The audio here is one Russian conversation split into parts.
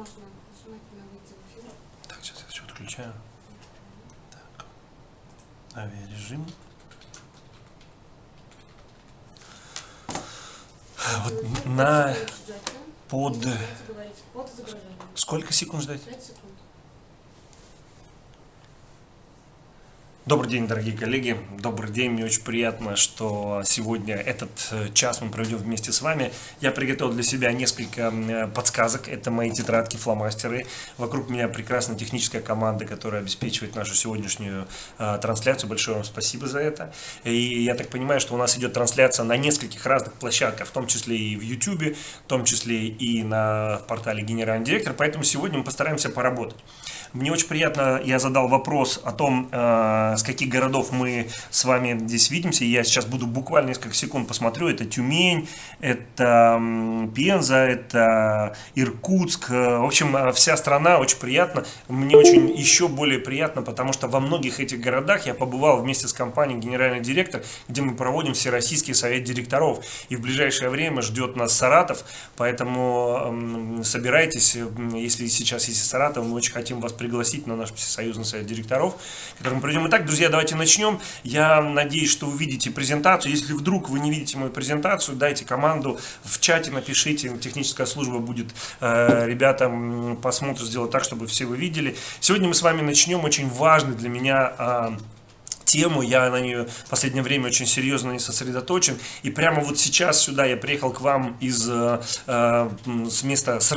можно нажимательно выйти в эфир. Так, сейчас я все отключаю. Так. Авиарежим. Вот на под сколько секунд ждать? 5 секунд. Добрый день, дорогие коллеги. Добрый день. Мне очень приятно, что сегодня этот э, час мы проведем вместе с вами. Я приготовил для себя несколько э, подсказок. Это мои тетрадки, фломастеры. Вокруг меня прекрасная техническая команда, которая обеспечивает нашу сегодняшнюю э, трансляцию. Большое вам спасибо за это. И я так понимаю, что у нас идет трансляция на нескольких разных площадках, в том числе и в YouTube, в том числе и на портале Генеральный директор. Поэтому сегодня мы постараемся поработать. Мне очень приятно, я задал вопрос о том, э, с каких городов мы с вами здесь видимся. Я сейчас буду буквально несколько секунд посмотрю. Это Тюмень, это Пенза, это Иркутск. Э, В общем, э, вся страна очень приятно. Мне очень еще более приятно, потому что во многих этих городах я побывал вместе с компанией «Генеральный директор», где мы проводим Всероссийский совет директоров. И в ближайшее время ждет нас Саратов, поэтому собирайтесь, если сейчас есть Саратов, мы очень хотим вас пригласить на наш всесоюзный совет директоров, к которому придем. Итак, друзья, давайте начнем. Я надеюсь, что вы видите презентацию. Если вдруг вы не видите мою презентацию, дайте команду в чате, напишите, техническая служба будет, э, ребята м, посмотрят, сделать так, чтобы все вы видели. Сегодня мы с вами начнем очень важный для меня а, тему, я на нее в последнее время очень серьезно не сосредоточен, и прямо вот сейчас сюда я приехал к вам из, э, э, с места с,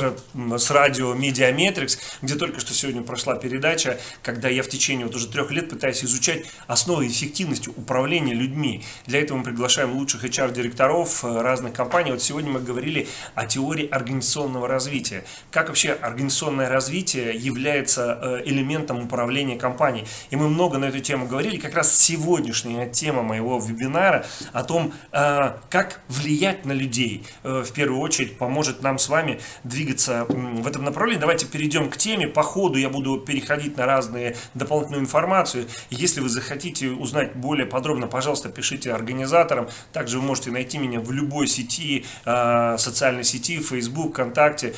с радио Mediametrics, где только что сегодня прошла передача, когда я в течение вот уже трех лет пытаюсь изучать основы эффективности управления людьми. Для этого мы приглашаем лучших HR-директоров э, разных компаний. Вот сегодня мы говорили о теории организационного развития. Как вообще организационное развитие является э, элементом управления компанией. И мы много на эту тему говорили. Как раз сегодняшняя тема моего вебинара о том, э, как влиять на людей, э, в первую очередь, поможет нам с вами двигаться в этом направлении. Давайте перейдем к теме. По ходу я буду переходить на разные дополнительную информацию. Если вы захотите узнать более подробно, пожалуйста, пишите организаторам. Также вы можете найти меня в любой сети, э, социальной сети, Facebook, ВКонтакте,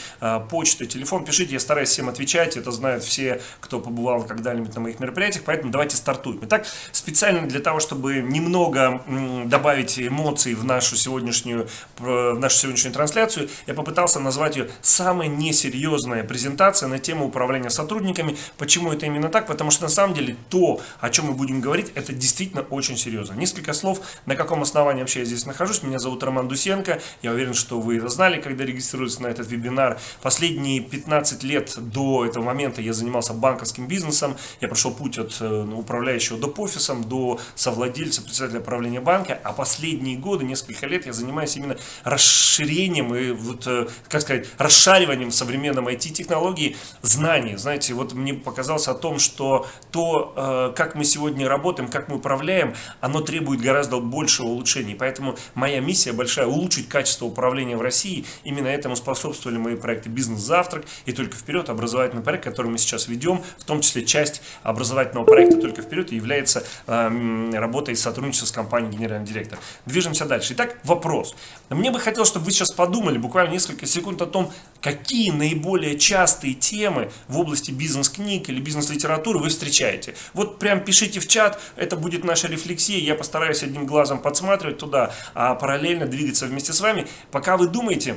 почта, телефон. Пишите, я стараюсь всем отвечать. Это знают все, кто побывал когда-нибудь на моих мероприятиях. Поэтому давайте стартуем. Итак, специально для того, чтобы немного добавить эмоций в нашу сегодняшнюю, э, в нашу сегодняшнюю трансляцию, я попытался назвать ее самая несерьезная презентация на тему управления сотрудниками. Почему это именно так? Потому что на самом деле то, о чем мы будем говорить, это действительно очень серьезно. Несколько слов, на каком основании вообще я здесь нахожусь. Меня зовут Роман Дусенко. Я уверен, что вы это знали, когда регистрировались на этот вебинар. Последние 15 лет до этого момента я занимался банковским бизнесом. Я прошел путь от э, управляющего доп. Офисом до совладельца, председателя правления банка. А последние годы, несколько лет, я занимаюсь именно расширением и вот, э, как сказать, расшариванием в современном IT-технологии знаний. Знаете, вот мне показалось о том, что то, э, как мы сегодня работаем, как мы управляем, оно требует гораздо большего улучшения. Поэтому моя миссия большая – улучшить качество управления в России. Именно этому способствовали мои проекты «Бизнес-завтрак» и «Только вперед» образовательный проект, который мы сейчас ведем, в том числе часть образовательного проекта «Только вперед» является э, м, работой и сотрудничеством с компанией «Генеральный директор». Движемся дальше. Итак, вопрос. Мне бы хотелось, чтобы вы сейчас подумали буквально несколько секунд о том, какие наиболее частые темы в области бизнес-книг или бизнес-литературы вы встречаете. Вот прям пишите в чат, это будет наша рефлексия, я постараюсь одним глазом подсматривать туда, а параллельно двигаться вместе с вами. Пока вы думаете,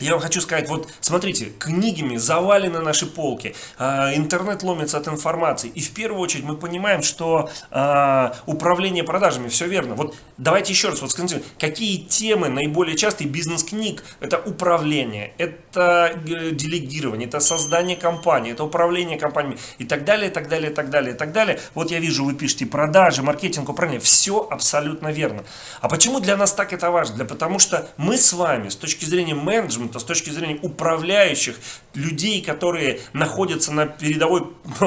я вам хочу сказать, вот смотрите, книгами завалены наши полки, а, интернет ломится от информации. И в первую очередь мы понимаем, что а, управление продажами, все верно. Вот давайте еще раз, вот скажите, какие темы наиболее частые бизнес-книг? Это управление, это э, делегирование, это создание компании, это управление компаниями и так далее, и так далее, и так далее, и так далее. Вот я вижу, вы пишете продажи, маркетинг, управление. Все абсолютно верно. А почему для нас так это важно? Для потому что мы с вами с точки зрения менеджмента, с точки зрения управляющих, людей, которые находятся на передовой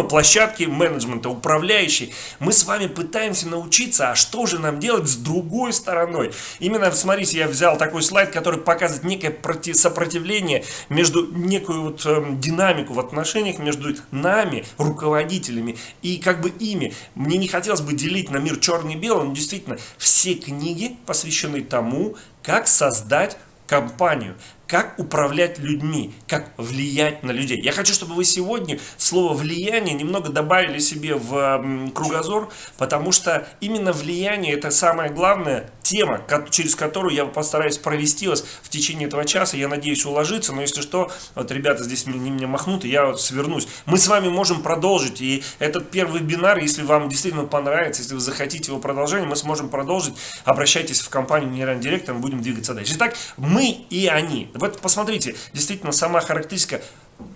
площадке менеджмента, управляющие, мы с вами пытаемся научиться, а что же нам делать с другой стороной? Именно, смотрите, я взял такой слайд, который показывает некое проти- сопротивление между некую вот эм, динамику в отношениях между нами, руководителями, и как бы ими. Мне не хотелось бы делить на мир черный и белый, но действительно, все книги посвящены тому, как создать компанию, как управлять людьми, как влиять на людей. Я хочу, чтобы вы сегодня слово «влияние» немного добавили себе в кругозор, потому что именно влияние – это самая главная тема, через которую я постараюсь провести вас в течение этого часа. Я надеюсь уложиться, но если что, вот ребята здесь не меня махнут, и я вот свернусь. Мы с вами можем продолжить, и этот первый вебинар, если вам действительно понравится, если вы захотите его продолжение, мы сможем продолжить. Обращайтесь в компанию Генеральный директор, мы будем двигаться дальше. Итак, мы и они. Вот посмотрите, действительно сама характеристика,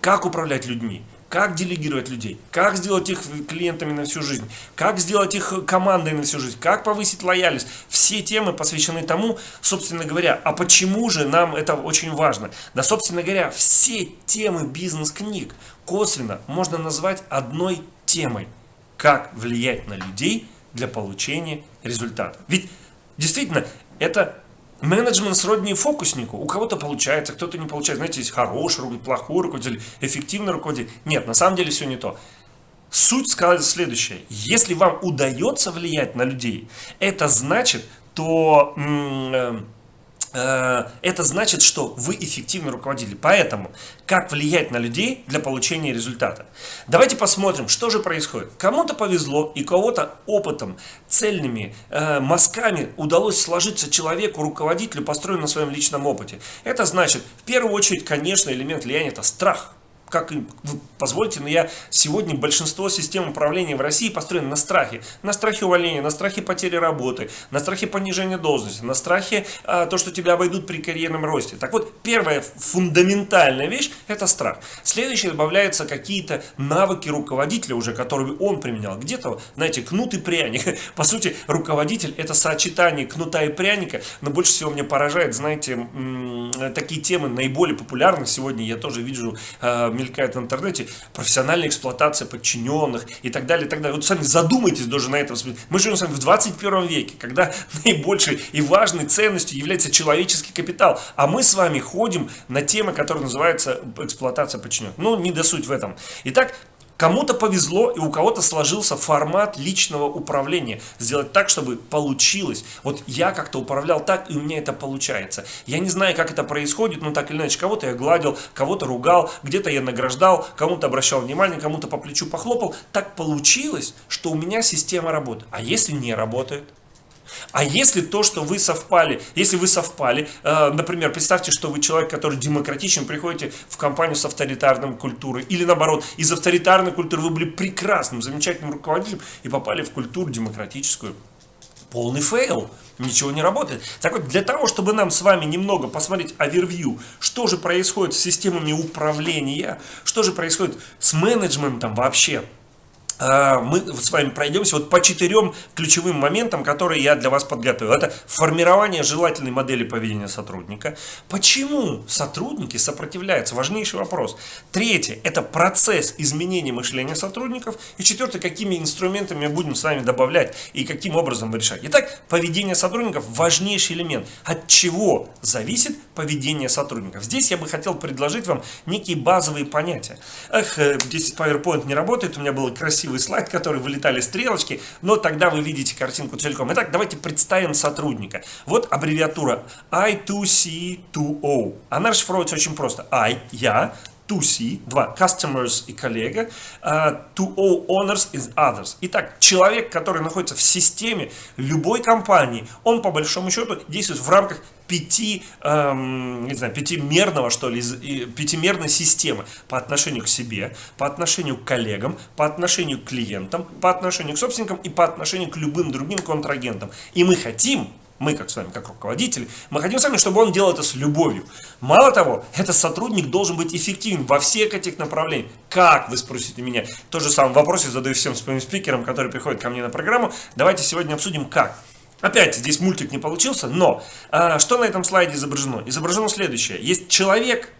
как управлять людьми как делегировать людей, как сделать их клиентами на всю жизнь, как сделать их командой на всю жизнь, как повысить лояльность. Все темы посвящены тому, собственно говоря, а почему же нам это очень важно. Да, собственно говоря, все темы бизнес-книг косвенно можно назвать одной темой. Как влиять на людей для получения результата. Ведь действительно, это Менеджмент сродни фокуснику. У кого-то получается, кто-то не получается. Знаете, есть хороший руководитель, плохой руководитель, эффективный руководитель. Нет, на самом деле все не то. Суть сказать следующее. Если вам удается влиять на людей, это значит, то... Э, это значит, что вы эффективный руководитель. Поэтому, как влиять на людей для получения результата? Давайте посмотрим, что же происходит. Кому-то повезло и кого-то опытом, цельными э, мазками удалось сложиться человеку, руководителю, построенному на своем личном опыте. Это значит, в первую очередь, конечно, элемент влияния – это страх как позвольте, но я сегодня большинство систем управления в России построено на страхе. На страхе увольнения, на страхе потери работы, на страхе понижения должности, на страхе а, то, что тебя обойдут при карьерном росте. Так вот, первая фундаментальная вещь – это страх. Следующее добавляются какие-то навыки руководителя уже, которые он применял. Где-то, знаете, кнут и пряник. По сути, руководитель – это сочетание кнута и пряника, но больше всего меня поражает, знаете, такие темы наиболее популярны сегодня, я тоже вижу а, мелькает в интернете, профессиональная эксплуатация подчиненных и так далее, и так далее. Вот сами задумайтесь даже на этом. Мы живем с вами в 21 веке, когда наибольшей и важной ценностью является человеческий капитал. А мы с вами ходим на темы, которые называются эксплуатация подчиненных. Ну, не досуть в этом. Итак, Кому-то повезло, и у кого-то сложился формат личного управления. Сделать так, чтобы получилось. Вот я как-то управлял так, и у меня это получается. Я не знаю, как это происходит, но так или иначе, кого-то я гладил, кого-то ругал, где-то я награждал, кому-то обращал внимание, кому-то по плечу похлопал. Так получилось, что у меня система работает. А если не работает? А если то, что вы совпали, если вы совпали, э, например, представьте, что вы человек, который демократичен, приходите в компанию с авторитарной культурой, или наоборот, из авторитарной культуры вы были прекрасным, замечательным руководителем и попали в культуру демократическую. Полный fail, ничего не работает. Так вот, для того, чтобы нам с вами немного посмотреть overview, что же происходит с системами управления, что же происходит с менеджментом вообще, мы с вами пройдемся вот по четырем ключевым моментам, которые я для вас подготовил. Это формирование желательной модели поведения сотрудника. Почему сотрудники сопротивляются? Важнейший вопрос. Третье – это процесс изменения мышления сотрудников. И четвертое – какими инструментами мы будем с вами добавлять и каким образом решать. Итак, поведение сотрудников – важнейший элемент. От чего зависит поведение сотрудников? Здесь я бы хотел предложить вам некие базовые понятия. Эх, э, здесь PowerPoint не работает, у меня было красиво красивый слайд, который вылетали стрелочки, но тогда вы видите картинку целиком. Итак, давайте представим сотрудника. Вот аббревиатура I2C2O. Она расшифровывается очень просто. I – я, 2C, два, customers и коллега, uh, 2O, owners и others. Итак, человек, который находится в системе любой компании, он по большому счету действует в рамках пяти, эм, не знаю, пятимерного, что ли, пятимерной системы по отношению к себе, по отношению к коллегам, по отношению к клиентам, по отношению к собственникам и по отношению к любым другим контрагентам. И мы хотим, мы как с вами, как руководители, мы хотим с вами, чтобы он делал это с любовью. Мало того, этот сотрудник должен быть эффективен во всех этих направлениях. Как, вы спросите меня? Тот же самый вопрос я задаю всем своим спикерам, которые приходят ко мне на программу. Давайте сегодня обсудим, как. Опять, здесь мультик не получился, но а, что на этом слайде изображено? Изображено следующее. Есть человек,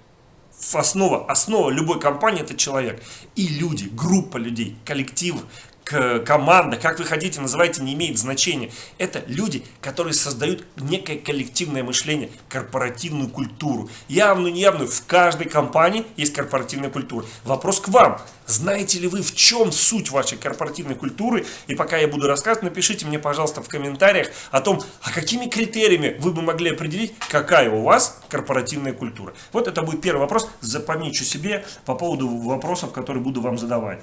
основа, основа любой компании это человек. И люди, группа людей, коллектив, команда, как вы хотите, называйте, не имеет значения. Это люди, которые создают некое коллективное мышление, корпоративную культуру. Явную, неявную. В каждой компании есть корпоративная культура. Вопрос к вам. Знаете ли вы, в чем суть вашей корпоративной культуры? И пока я буду рассказывать, напишите мне, пожалуйста, в комментариях о том, а какими критериями вы бы могли определить, какая у вас корпоративная культура. Вот это будет первый вопрос. Запомните себе по поводу вопросов, которые буду вам задавать.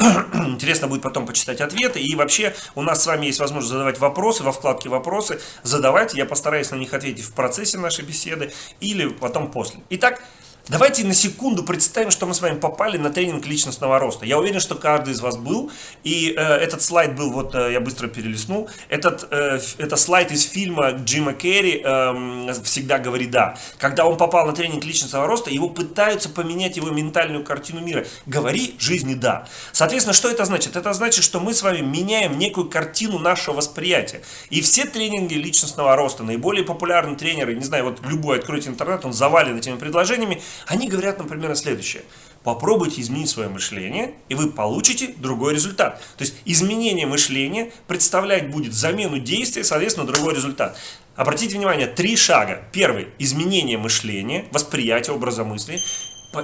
Интересно будет потом почитать ответы. И вообще у нас с вами есть возможность задавать вопросы во вкладке «Вопросы». Задавайте, я постараюсь на них ответить в процессе нашей беседы или потом после. Итак, Давайте на секунду представим, что мы с вами попали на тренинг личностного роста. Я уверен, что каждый из вас был. И э, этот слайд был, вот э, я быстро перелистнул. Этот, э, это слайд из фильма Джима Керри э, «Всегда говори да». Когда он попал на тренинг личностного роста, его пытаются поменять его ментальную картину мира. Говори жизни да. Соответственно, что это значит? Это значит, что мы с вами меняем некую картину нашего восприятия. И все тренинги личностного роста, наиболее популярные тренеры, не знаю, вот любой откройте интернет, он завален этими предложениями, они говорят, например, следующее. Попробуйте изменить свое мышление, и вы получите другой результат. То есть изменение мышления представлять будет замену действия, соответственно, другой результат. Обратите внимание, три шага. Первый – изменение мышления, восприятие образа мысли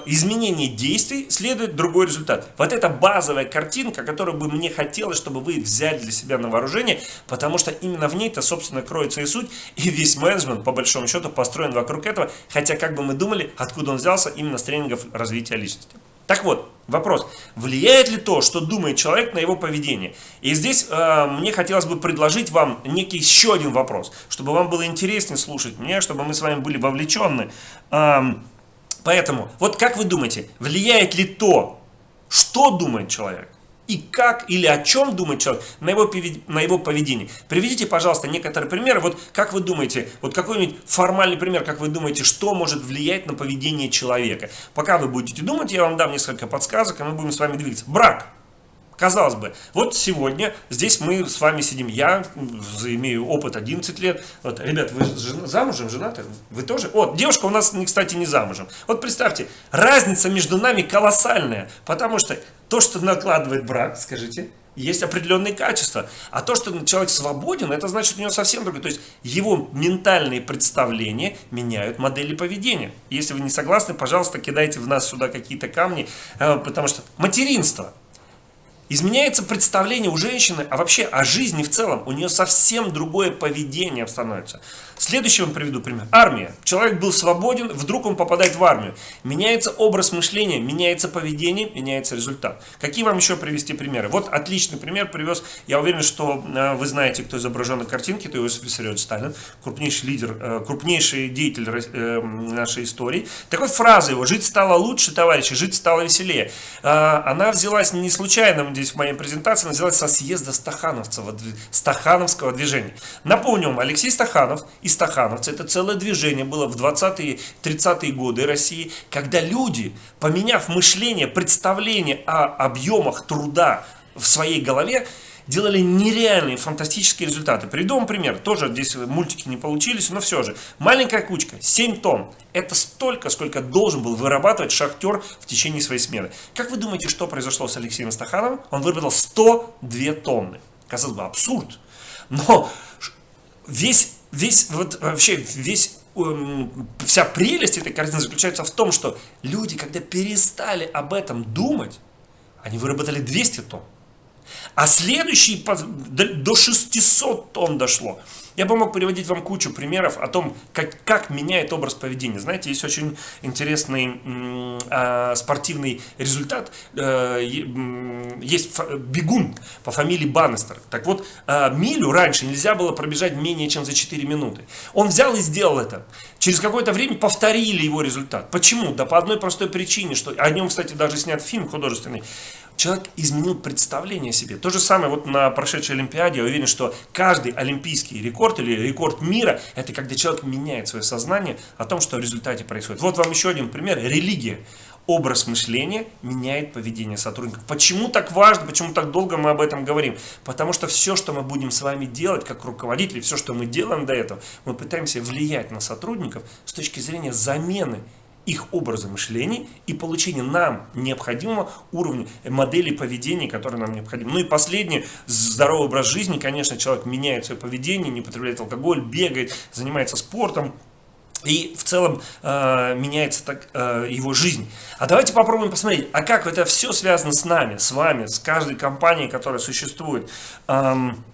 изменение действий следует другой результат. Вот это базовая картинка, которую бы мне хотелось, чтобы вы взяли для себя на вооружение, потому что именно в ней-то, собственно, кроется и суть, и весь менеджмент, по большому счету, построен вокруг этого, хотя, как бы мы думали, откуда он взялся, именно с тренингов развития личности. Так вот, вопрос, влияет ли то, что думает человек на его поведение? И здесь э, мне хотелось бы предложить вам некий еще один вопрос, чтобы вам было интереснее слушать меня, чтобы мы с вами были вовлечены. Э, Поэтому, вот как вы думаете, влияет ли то, что думает человек, и как или о чем думает человек на его, на его поведение. Приведите, пожалуйста, некоторые примеры. Вот как вы думаете, вот какой-нибудь формальный пример, как вы думаете, что может влиять на поведение человека. Пока вы будете думать, я вам дам несколько подсказок, и мы будем с вами двигаться. Брак. Казалось бы, вот сегодня здесь мы с вами сидим, я имею опыт 11 лет. Вот, ребят, вы замужем, женаты? Вы тоже? Вот, девушка у нас, кстати, не замужем. Вот представьте, разница между нами колоссальная, потому что то, что накладывает брак, скажите, есть определенные качества. А то, что человек свободен, это значит у него совсем другое. То есть его ментальные представления меняют модели поведения. Если вы не согласны, пожалуйста, кидайте в нас сюда какие-то камни, э, потому что материнство – Изменяется представление у женщины, а вообще о жизни в целом. У нее совсем другое поведение становится. Следующий вам приведу пример. Армия. Человек был свободен, вдруг он попадает в армию. Меняется образ мышления, меняется поведение, меняется результат. Какие вам еще привести примеры? Вот отличный пример привез. Я уверен, что э, вы знаете, кто изображен на картинке. Это Иосиф Виссарионович Сталин, крупнейший лидер, э, крупнейший деятель э, нашей истории. Так вот фраза его «Жить стало лучше, товарищи, жить стало веселее». Она взялась не случайно здесь в моей презентации, она взялась со съезда Стахановцева, Стахановского движения. Напомню вам, Алексей Стаханов и стахановцы. Это целое движение было в 20-е, 30-е годы России, когда люди, поменяв мышление, представление о объемах труда в своей голове, делали нереальные фантастические результаты. Приведу пример. Тоже здесь мультики не получились, но все же. Маленькая кучка, 7 тонн. Это столько, сколько должен был вырабатывать шахтер в течение своей смены. Как вы думаете, что произошло с Алексеем Стахановым? Он выработал 102 тонны. Казалось бы, абсурд. Но весь весь, вот вообще весь эм, вся прелесть этой картины заключается в том, что люди, когда перестали об этом думать, они выработали 200 тонн. А следующий до 600 тонн дошло. Я бы мог приводить вам кучу примеров о том, как, как меняет образ поведения. Знаете, есть очень интересный э, спортивный результат. Э, есть бегун по фамилии Баннестер. Так вот, э, милю раньше нельзя было пробежать менее чем за 4 минуты. Он взял и сделал это. Через какое-то время повторили его результат. Почему? Да по одной простой причине, что о нем, кстати, даже снят фильм художественный человек изменил представление о себе. То же самое вот на прошедшей Олимпиаде, я уверен, что каждый олимпийский рекорд или рекорд мира, это когда человек меняет свое сознание о том, что в результате происходит. Вот вам еще один пример. Религия. Образ мышления меняет поведение сотрудников. Почему так важно, почему так долго мы об этом говорим? Потому что все, что мы будем с вами делать как руководители, все, что мы делаем до этого, мы пытаемся влиять на сотрудников с точки зрения замены их образа мышления и получение нам необходимого уровня моделей поведения, которые нам необходимы. Ну и последнее, здоровый образ жизни, конечно, человек меняет свое поведение, не потребляет алкоголь, бегает, занимается спортом, и в целом э, меняется так э, его жизнь. А давайте попробуем посмотреть, а как это все связано с нами, с вами, с каждой компанией, которая существует. Эм,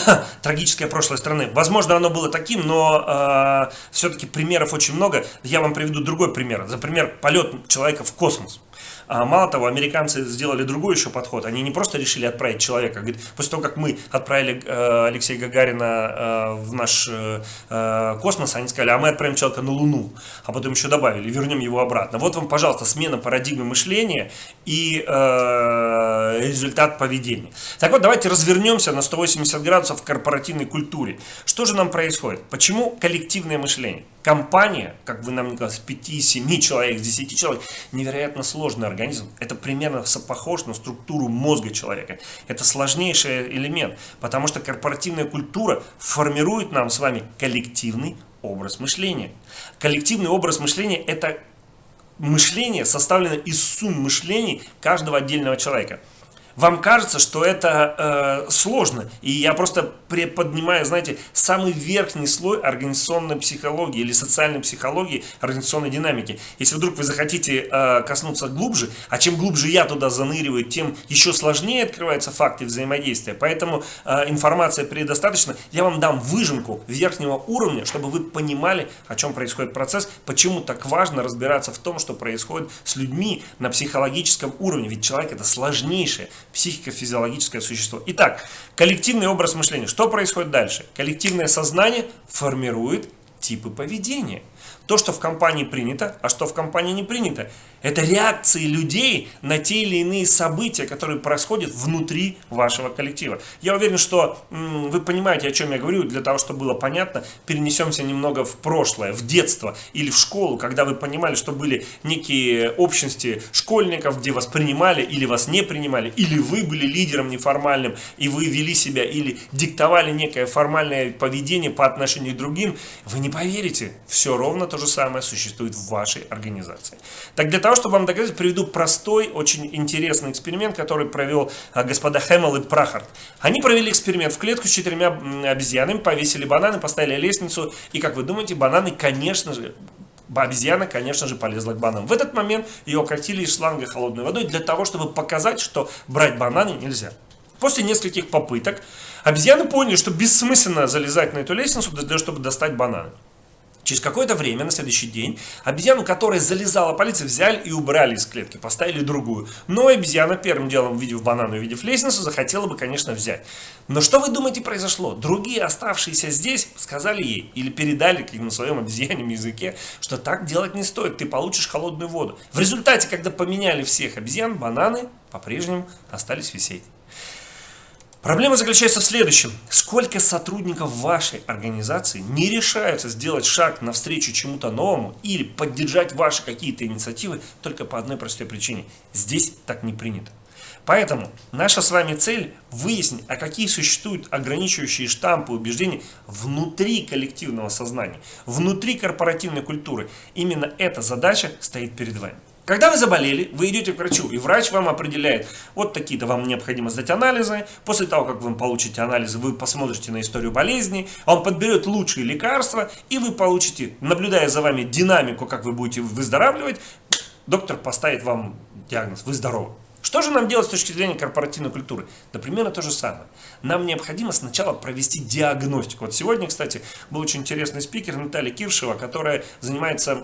трагическое прошлое страны. Возможно, оно было таким, но э, все-таки примеров очень много. Я вам приведу другой пример. За пример полет человека в космос. А мало того, американцы сделали другой еще подход. Они не просто решили отправить человека. Говорит, после того, как мы отправили э, Алексея Гагарина э, в наш э, э, космос, они сказали, а мы отправим человека на Луну. А потом еще добавили, вернем его обратно. Вот вам, пожалуйста, смена парадигмы мышления и э, результат поведения. Так вот, давайте развернемся на 180 градусов в корпоративной культуре. Что же нам происходит? Почему коллективное мышление? Компания, как вы нам не говорили, с 5-7 человек, с 10 человек, невероятно сложный организм. Это примерно похож на структуру мозга человека. Это сложнейший элемент, потому что корпоративная культура формирует нам с вами коллективный образ мышления. Коллективный образ мышления – это мышление, составлено из сумм мышлений каждого отдельного человека вам кажется, что это э, сложно. И я просто приподнимаю, знаете, самый верхний слой организационной психологии или социальной психологии, организационной динамики. Если вдруг вы захотите э, коснуться глубже, а чем глубже я туда заныриваю, тем еще сложнее открываются факты взаимодействия. Поэтому э, информация предостаточно. Я вам дам выжимку верхнего уровня, чтобы вы понимали, о чем происходит процесс, почему так важно разбираться в том, что происходит с людьми на психологическом уровне. Ведь человек это сложнейшее психико-физиологическое существо. Итак, коллективный образ мышления. Что происходит дальше? Коллективное сознание формирует типы поведения. То, что в компании принято, а что в компании не принято. Это реакции людей на те или иные события, которые происходят внутри вашего коллектива. Я уверен, что вы понимаете, о чем я говорю. Для того, чтобы было понятно, перенесемся немного в прошлое, в детство или в школу, когда вы понимали, что были некие общности школьников, где вас принимали или вас не принимали, или вы были лидером неформальным, и вы вели себя, или диктовали некое формальное поведение по отношению к другим. Вы не поверите, все ровно то же самое существует в вашей организации. Так для того, чтобы вам доказать, приведу простой, очень интересный эксперимент, который провел а, господа Хэммел и Прахард. Они провели эксперимент в клетку с четырьмя обезьянами, повесили бананы, поставили лестницу, и, как вы думаете, бананы, конечно же, обезьяна, конечно же, полезла к бананам. В этот момент ее окатили из шланга холодной водой для того, чтобы показать, что брать бананы нельзя. После нескольких попыток обезьяны поняли, что бессмысленно залезать на эту лестницу, для того, чтобы достать бананы. Через какое-то время, на следующий день, обезьяну, которая залезала полиция, взяли и убрали из клетки, поставили другую. Но обезьяна первым делом, увидев банан и увидев лестницу, захотела бы, конечно, взять. Но что вы думаете произошло? Другие, оставшиеся здесь, сказали ей или передали на своем обезьянем языке, что так делать не стоит, ты получишь холодную воду. В результате, когда поменяли всех обезьян, бананы по-прежнему остались висеть. Проблема заключается в следующем. Сколько сотрудников вашей организации не решаются сделать шаг навстречу чему-то новому или поддержать ваши какие-то инициативы только по одной простой причине. Здесь так не принято. Поэтому наша с вами цель выяснить, а какие существуют ограничивающие штампы убеждений внутри коллективного сознания, внутри корпоративной культуры. Именно эта задача стоит перед вами. Когда вы заболели, вы идете к врачу, и врач вам определяет, вот такие-то вам необходимо сдать анализы. После того, как вы получите анализы, вы посмотрите на историю болезни, он подберет лучшие лекарства, и вы получите, наблюдая за вами динамику, как вы будете выздоравливать, доктор поставит вам диагноз, вы здоровы. Что же нам делать с точки зрения корпоративной культуры? Да примерно то же самое. Нам необходимо сначала провести диагностику. Вот сегодня, кстати, был очень интересный спикер Наталья Киршева, которая занимается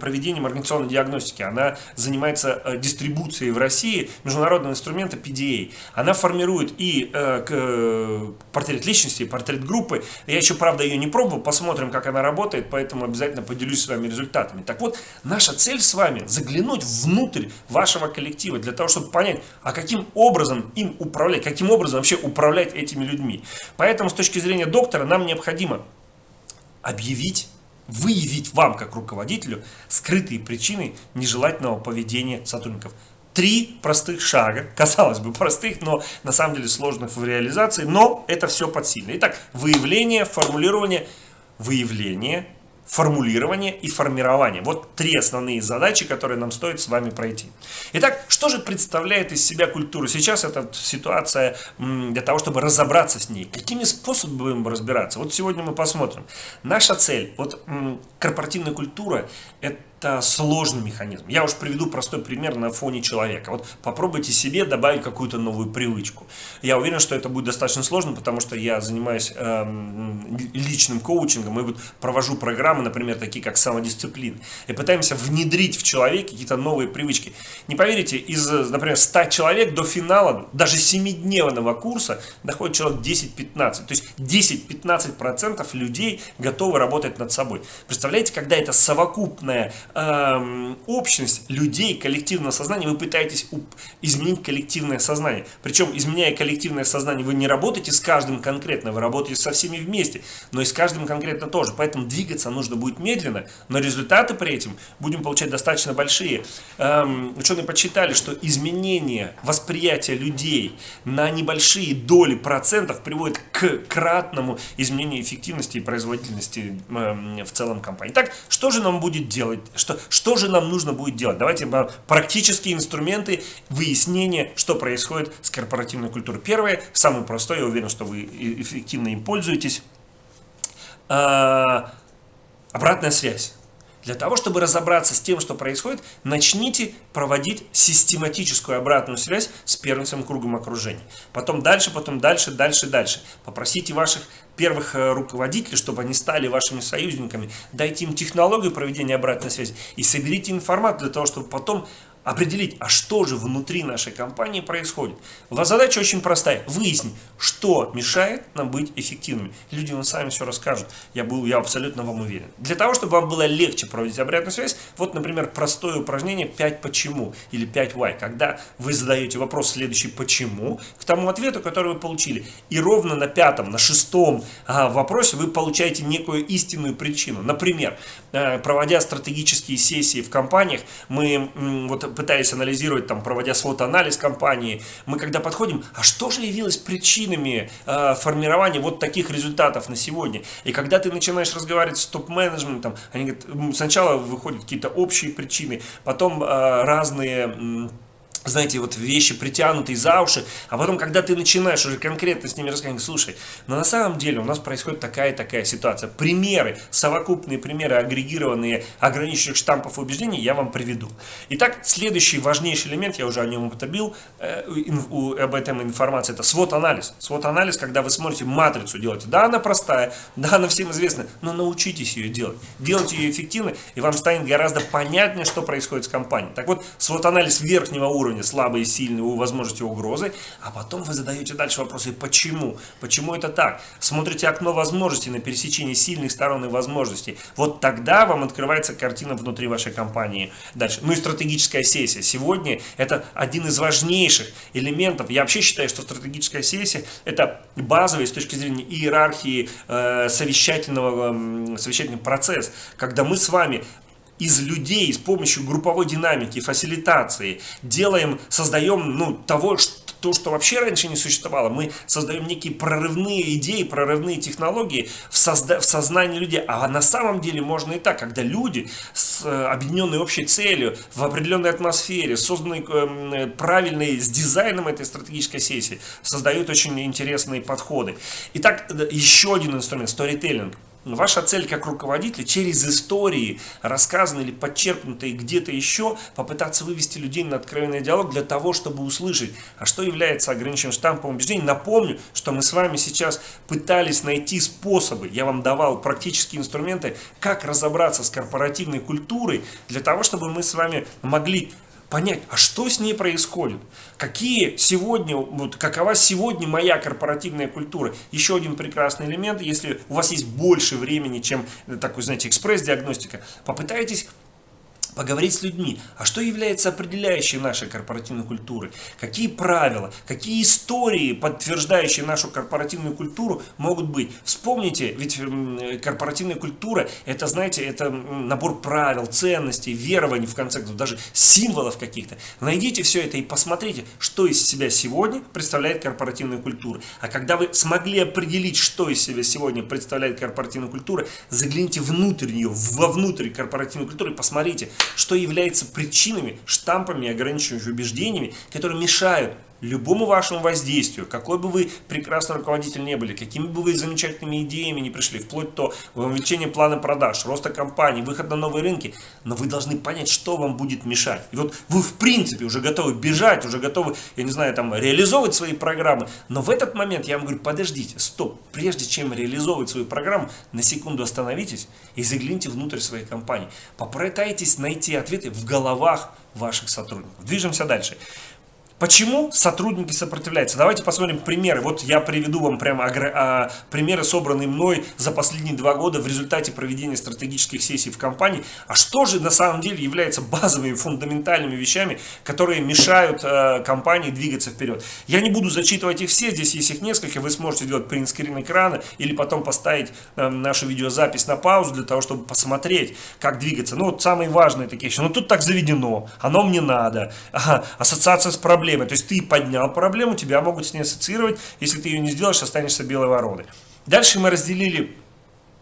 проведением организационной диагностики. Она занимается э, дистрибуцией в России международного инструмента PDA. Она формирует и э, портрет личности, и портрет группы. Я еще, правда, ее не пробовал, посмотрим, как она работает, поэтому обязательно поделюсь с вами результатами. Так вот, наша цель с вами заглянуть внутрь вашего коллектива для того, чтобы понять, а каким образом им управлять, каким образом вообще управлять этими людьми. Поэтому с точки зрения доктора нам необходимо объявить, выявить вам, как руководителю, скрытые причины нежелательного поведения сотрудников. Три простых шага, казалось бы простых, но на самом деле сложных в реализации, но это все подсильно. Итак, выявление, формулирование, выявление, формулирование и формирование. Вот три основные задачи, которые нам стоит с вами пройти. Итак, что же представляет из себя культура? Сейчас это ситуация для того, чтобы разобраться с ней. Какими способами будем разбираться? Вот сегодня мы посмотрим. Наша цель, вот корпоративная культура, это это сложный механизм. Я уж приведу простой пример на фоне человека. Вот попробуйте себе добавить какую-то новую привычку. Я уверен, что это будет достаточно сложно, потому что я занимаюсь э, личным коучингом и вот провожу программы, например, такие как самодисциплина. И пытаемся внедрить в человека какие-то новые привычки. Не поверите, из, например, 100 человек до финала, даже 7-дневного курса, доходит человек 10-15. То есть 10-15% людей готовы работать над собой. Представляете, когда это совокупная э, общность людей, коллективного сознания, вы пытаетесь изменить коллективное сознание. Причем, изменяя коллективное сознание, вы не работаете с каждым конкретно, вы работаете со всеми вместе, но и с каждым конкретно тоже. Поэтому двигаться нужно будет медленно, но результаты при этом будем получать достаточно большие. Эм, ученые подсчитали, что изменение восприятия людей на небольшие доли процентов приводит к кратному изменению эффективности и производительности э, в целом компании. Так, что же нам будет делать? Что, что же нам нужно будет делать? Давайте практические инструменты выяснения, что происходит с корпоративной культурой. Первое, самый простой, я уверен, что вы эффективно им пользуетесь. А, обратная связь. Для того, чтобы разобраться с тем, что происходит, начните проводить систематическую обратную связь с первым своим кругом окружения. Потом дальше, потом дальше, дальше, дальше. Попросите ваших первых э, руководителей, чтобы они стали вашими союзниками. Дайте им технологию проведения обратной связи и соберите информацию для того, чтобы потом определить, а что же внутри нашей компании происходит. У вас задача очень простая. Выяснить, что мешает нам быть эффективными. Люди вам сами все расскажут. Я, был, я абсолютно вам уверен. Для того, чтобы вам было легче проводить обратную связь, вот, например, простое упражнение 5 почему или 5 why. Когда вы задаете вопрос следующий почему к тому ответу, который вы получили. И ровно на пятом, на шестом а, вопросе вы получаете некую истинную причину. Например, а, проводя стратегические сессии в компаниях, мы вот пытаясь анализировать, там, проводя свод-анализ компании, мы когда подходим, а что же явилось причинами э, формирования вот таких результатов на сегодня? И когда ты начинаешь разговаривать с топ-менеджментом, они говорят, сначала выходят какие-то общие причины, потом э, разные знаете, вот вещи притянутые за уши, а потом, когда ты начинаешь уже конкретно с ними рассказывать, слушай, но на самом деле у нас происходит такая и такая ситуация. Примеры, совокупные примеры, агрегированные ограниченных штампов убеждений я вам приведу. Итак, следующий важнейший элемент, я уже о нем употребил, э, у, об этом информация, это свод-анализ. Свод-анализ, когда вы смотрите матрицу, делаете, да, она простая, да, она всем известна, но научитесь ее делать. Делайте ее эффективно, и вам станет гораздо понятнее, что происходит с компанией. Так вот, свод-анализ верхнего уровня, уровня слабые, сильные, у возможности угрозы, а потом вы задаете дальше вопросы, почему? Почему это так? Смотрите окно возможностей на пересечении сильных сторон и возможностей. Вот тогда вам открывается картина внутри вашей компании. Дальше. Ну и стратегическая сессия. Сегодня это один из важнейших элементов. Я вообще считаю, что стратегическая сессия это базовый с точки зрения иерархии э, совещательного, э, совещательный процесс, когда мы с вами из людей с помощью групповой динамики, фасилитации делаем, создаем ну, того, что то, что вообще раньше не существовало. Мы создаем некие прорывные идеи, прорывные технологии в, созда в сознании людей. А на самом деле можно и так, когда люди с э, объединенной общей целью, в определенной атмосфере, созданной э, правильной, с дизайном этой стратегической сессии, создают очень интересные подходы. Итак, э, еще один инструмент – сторителлинг. Ваша цель как руководителя через истории, рассказанные или подчеркнутые где-то еще, попытаться вывести людей на откровенный диалог для того, чтобы услышать, а что является ограниченным штампом убеждений. Напомню, что мы с вами сейчас пытались найти способы, я вам давал практические инструменты, как разобраться с корпоративной культурой, для того, чтобы мы с вами могли понять, а что с ней происходит, какие сегодня, вот какова сегодня моя корпоративная культура. Еще один прекрасный элемент, если у вас есть больше времени, чем такой, знаете, экспресс-диагностика, попытайтесь поговорить с людьми, а что является определяющей нашей корпоративной культуры, какие правила, какие истории, подтверждающие нашу корпоративную культуру, могут быть. Вспомните, ведь корпоративная культура, это, знаете, это набор правил, ценностей, верований, в конце концов, даже символов каких-то. Найдите все это и посмотрите, что из себя сегодня представляет корпоративная культура. А когда вы смогли определить, что из себя сегодня представляет корпоративная культура, загляните внутрь нее, вовнутрь корпоративной культуры, посмотрите, что является причинами, штампами, ограничивающими убеждениями, которые мешают любому вашему воздействию, какой бы вы прекрасный руководитель не были, какими бы вы замечательными идеями не пришли, вплоть до увеличения плана продаж, роста компании, выход на новые рынки, но вы должны понять, что вам будет мешать. И вот вы в принципе уже готовы бежать, уже готовы, я не знаю, там реализовывать свои программы, но в этот момент я вам говорю, подождите, стоп, прежде чем реализовывать свою программу, на секунду остановитесь и загляните внутрь своей компании. Попытайтесь найти ответы в головах ваших сотрудников. Движемся дальше. Почему сотрудники сопротивляются? Давайте посмотрим примеры. Вот я приведу вам прямо а, примеры, собранные мной за последние два года в результате проведения стратегических сессий в компании. А что же на самом деле является базовыми, фундаментальными вещами, которые мешают э, компании двигаться вперед? Я не буду зачитывать их все, здесь есть их несколько. Вы сможете сделать принтскрин экрана или потом поставить э, нашу видеозапись на паузу для того, чтобы посмотреть, как двигаться. Ну вот самые важные такие вещи. Ну тут так заведено, оно мне надо. Ага, ассоциация с проблемой проблемой. То есть ты поднял проблему, тебя могут с ней ассоциировать. Если ты ее не сделаешь, останешься белой вороной. Дальше мы разделили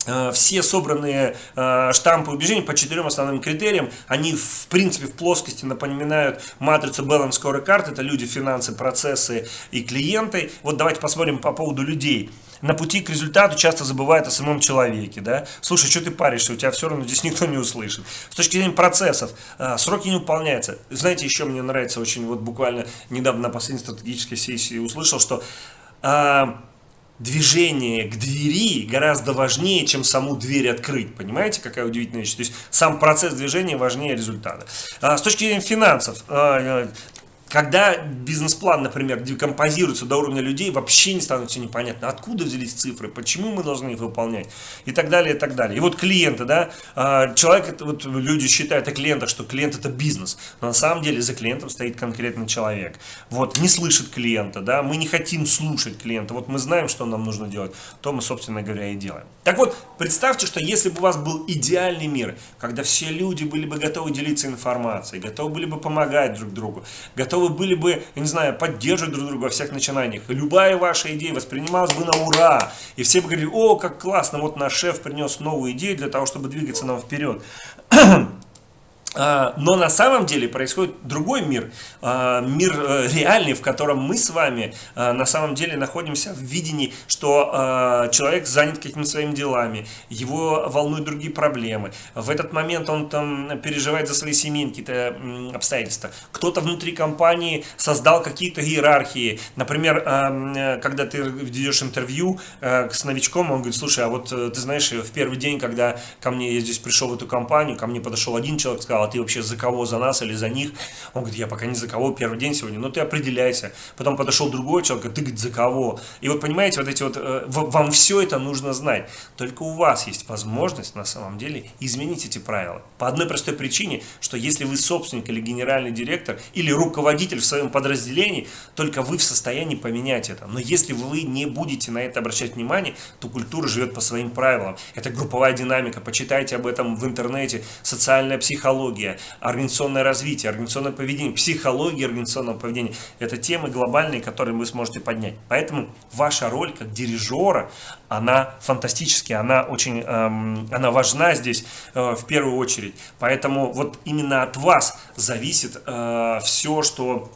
э, все собранные э, штампы убеждений по четырем основным критериям, они в принципе в плоскости напоминают матрицу Balance Scorecard, это люди, финансы, процессы и клиенты. Вот давайте посмотрим по поводу людей на пути к результату часто забывают о самом человеке. Да? Слушай, что ты паришься, у тебя все равно здесь никто не услышит. С точки зрения процессов, а, сроки не выполняются. Знаете, еще мне нравится очень, вот буквально недавно на последней стратегической сессии услышал, что а, движение к двери гораздо важнее, чем саму дверь открыть. Понимаете, какая удивительная вещь? То есть сам процесс движения важнее результата. А, с точки зрения финансов, а, когда бизнес-план, например, декомпозируется до уровня людей, вообще не становится непонятно, откуда взялись цифры, почему мы должны их выполнять и так далее, и так далее. И вот клиенты, да, а, человек, вот люди считают о клиентах, что клиент это бизнес, но на самом деле за клиентом стоит конкретный человек. Вот, не слышит клиента, да, мы не хотим слушать клиента, вот мы знаем, что нам нужно делать, то мы, собственно говоря, и делаем. Так вот, представьте, что если бы у вас был идеальный мир, когда все люди были бы готовы делиться информацией, готовы были бы помогать друг другу, готовы готовы были бы, я не знаю, поддерживать друг друга во всех начинаниях. Любая ваша идея воспринималась бы на ура. И все бы говорили, о, как классно, вот наш шеф принес новую идею для того, чтобы двигаться нам вперед. А, но на самом деле происходит другой мир, а, мир э, реальный, в котором мы с вами а, на самом деле находимся в видении, что человек занят какими-то своими делами, его волнуют другие проблемы. В этот момент он там переживает за свои семейные какие-то обстоятельства. Кто-то внутри компании создал какие-то иерархии. Например, э, когда ты ведешь интервью э, с новичком, он говорит, слушай, а вот ты знаешь, в первый день, когда ко мне, я здесь пришел в эту компанию, ко мне подошел один человек, сказал, ты вообще за кого, за нас или за них? Он говорит, я пока не за кого, первый день сегодня, но ты определяйся. Потом подошел другой человек, ты говорит, за кого? И вот понимаете, вот эти вот, э, вам все это нужно знать. Только у вас есть возможность на самом деле изменить эти правила. По одной простой причине, что если вы собственник или генеральный директор, или руководитель в своем подразделении, только вы в состоянии поменять это. Но если вы не будете на это обращать внимание, то культура живет по своим правилам. Это групповая динамика, почитайте об этом в интернете, социальная психология, психология, организационное развитие, организационное поведение, психология организационного поведения. Это темы глобальные, которые вы сможете поднять. Поэтому ваша роль как дирижера, она фантастическая, она очень эм, она важна здесь э, в первую очередь. Поэтому вот именно от вас зависит э, все, что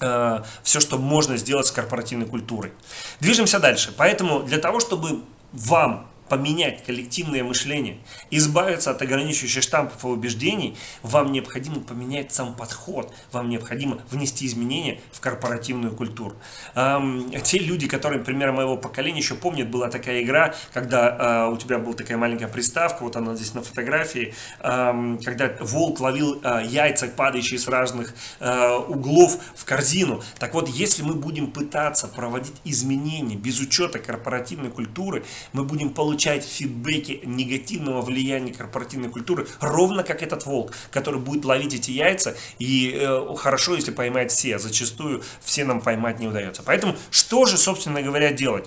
э, все, что можно сделать с корпоративной культурой. Движемся дальше. Поэтому для того, чтобы вам поменять коллективное мышление, избавиться от ограничивающих штампов и убеждений, вам необходимо поменять сам подход, вам необходимо внести изменения в корпоративную культуру. Эм, те люди, которые, например, моего поколения еще помнят, была такая игра, когда э, у тебя была такая маленькая приставка, вот она здесь на фотографии, э, когда волк ловил э, яйца, падающие с разных э, углов в корзину. Так вот, если мы будем пытаться проводить изменения без учета корпоративной культуры, мы будем получать получаете фидбэки негативного влияния корпоративной культуры, ровно как этот волк, который будет ловить эти яйца, и э, хорошо, если поймает все, а зачастую все нам поймать не удается. Поэтому что же, собственно говоря, делать?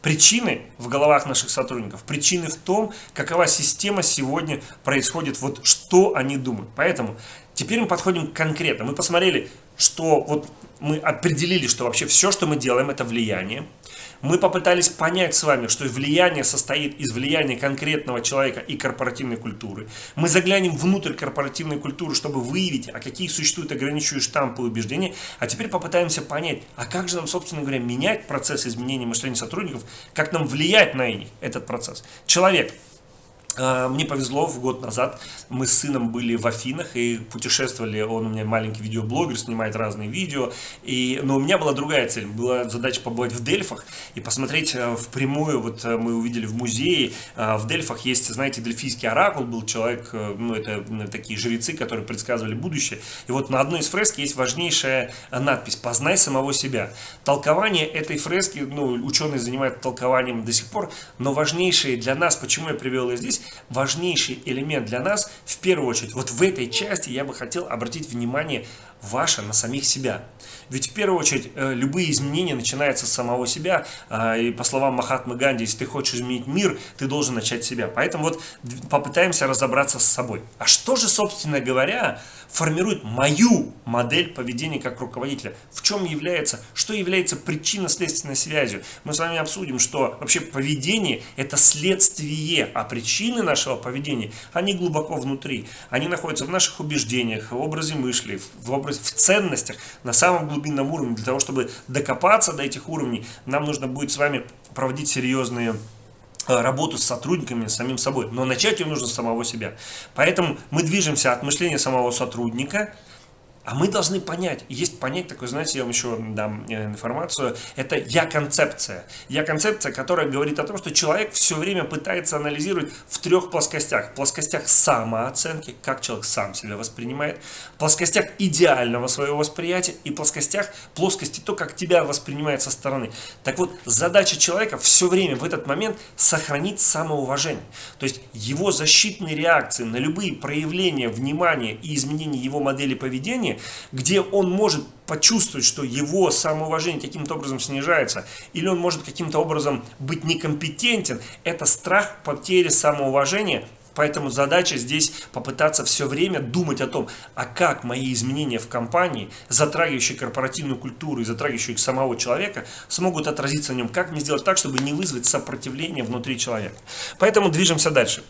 Причины в головах наших сотрудников, причины в том, какова система сегодня происходит, вот что они думают. Поэтому теперь мы подходим конкретно. Мы посмотрели, что вот мы определили, что вообще все, что мы делаем, это влияние. Мы попытались понять с вами, что влияние состоит из влияния конкретного человека и корпоративной культуры. Мы заглянем внутрь корпоративной культуры, чтобы выявить, а какие существуют ограничивающие штампы и убеждения. А теперь попытаемся понять, а как же нам, собственно говоря, менять процесс изменения мышления сотрудников, как нам влиять на них, этот процесс. Человек мне повезло, в год назад мы с сыном были в Афинах и путешествовали, он у меня маленький видеоблогер, снимает разные видео, и, но у меня была другая цель, была задача побывать в Дельфах и посмотреть э, в прямую, вот э, мы увидели в музее, э, в Дельфах есть, знаете, дельфийский оракул, был человек, ну это такие жрецы, которые предсказывали будущее, и вот на одной из фреск есть важнейшая надпись «Познай самого себя». Толкование этой фрески, ну ученые занимаются толкованием до сих пор, но важнейшее для нас, почему я привел ее здесь, важнейший элемент для нас, в первую очередь, вот в этой части я бы хотел обратить внимание ваше на самих себя. Ведь в первую очередь э, любые изменения начинаются с самого себя. А, и по словам Махатмы Ганди, если ты хочешь изменить мир, ты должен начать с себя. Поэтому вот попытаемся разобраться с собой. А что же, собственно говоря, формирует мою модель поведения как руководителя? В чем является, что является причинно-следственной связью? Мы с вами обсудим, что вообще поведение это следствие, а причины нашего поведения, они глубоко внутри. Они находятся в наших убеждениях, в образе мысли, в, образе, в ценностях, на самом глубинном уровне. Для того, чтобы докопаться до этих уровней, нам нужно будет с вами проводить серьезные работу с сотрудниками, с самим собой. Но начать ее нужно с самого себя. Поэтому мы движемся от мышления самого сотрудника а мы должны понять, есть понять такое, знаете, я вам еще дам э, информацию, это я-концепция. Я-концепция, которая говорит о том, что человек все время пытается анализировать в трех плоскостях. В плоскостях самооценки, как человек сам себя воспринимает, в плоскостях идеального своего восприятия и плоскостях плоскости то, как тебя воспринимает со стороны. Так вот, задача человека все время в этот момент сохранить самоуважение. То есть его защитные реакции на любые проявления внимания и изменения его модели поведения где он может почувствовать, что его самоуважение каким-то образом снижается, или он может каким-то образом быть некомпетентен, это страх потери самоуважения, Поэтому задача здесь попытаться все время думать о том, а как мои изменения в компании, затрагивающие корпоративную культуру и затрагивающие самого человека, смогут отразиться на нем. Как мне сделать так, чтобы не вызвать сопротивление внутри человека. Поэтому движемся дальше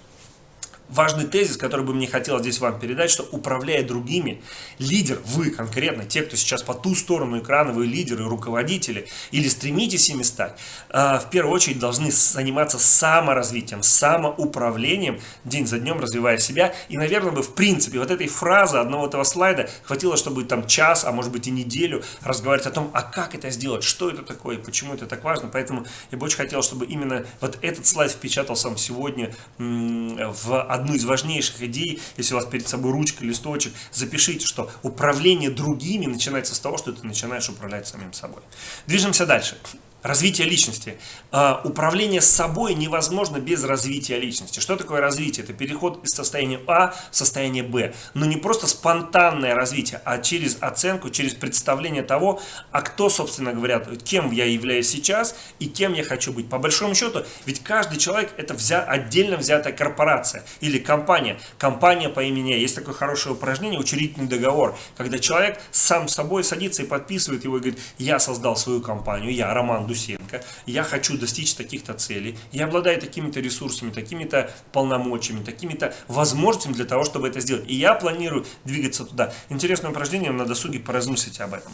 важный тезис, который бы мне хотелось здесь вам передать, что управляя другими, лидер, вы конкретно, те, кто сейчас по ту сторону экрана, вы лидеры, руководители, или стремитесь ими стать, а, в первую очередь должны заниматься саморазвитием, самоуправлением, день за днем развивая себя. И, наверное, бы в принципе вот этой фразы одного этого слайда хватило, чтобы там час, а может быть и неделю разговаривать о том, а как это сделать, что это такое, почему это так важно. Поэтому я бы очень хотел, чтобы именно вот этот слайд впечатался сегодня в одну из важнейших идей, если у вас перед собой ручка, листочек, запишите, что управление другими начинается с того, что ты начинаешь управлять самим собой. Движемся дальше. Развитие личности. А, управление собой невозможно без развития личности. Что такое развитие? Это переход из состояния А в состояние Б. Но не просто спонтанное развитие, а через оценку, через представление того, а кто, собственно говоря, кем я являюсь сейчас и кем я хочу быть. По большому счету, ведь каждый человек это взя, отдельно взятая корпорация или компания. Компания по имени. Есть такое хорошее упражнение, учредительный договор, когда человек сам собой садится и подписывает его и говорит, я создал свою компанию, я Роман Дусин Гусенко, я хочу достичь таких-то целей, я обладаю такими-то ресурсами, такими-то полномочиями, такими-то возможностями для того, чтобы это сделать. И я планирую двигаться туда. Интересное упражнение, на досуге поразмыслите об этом.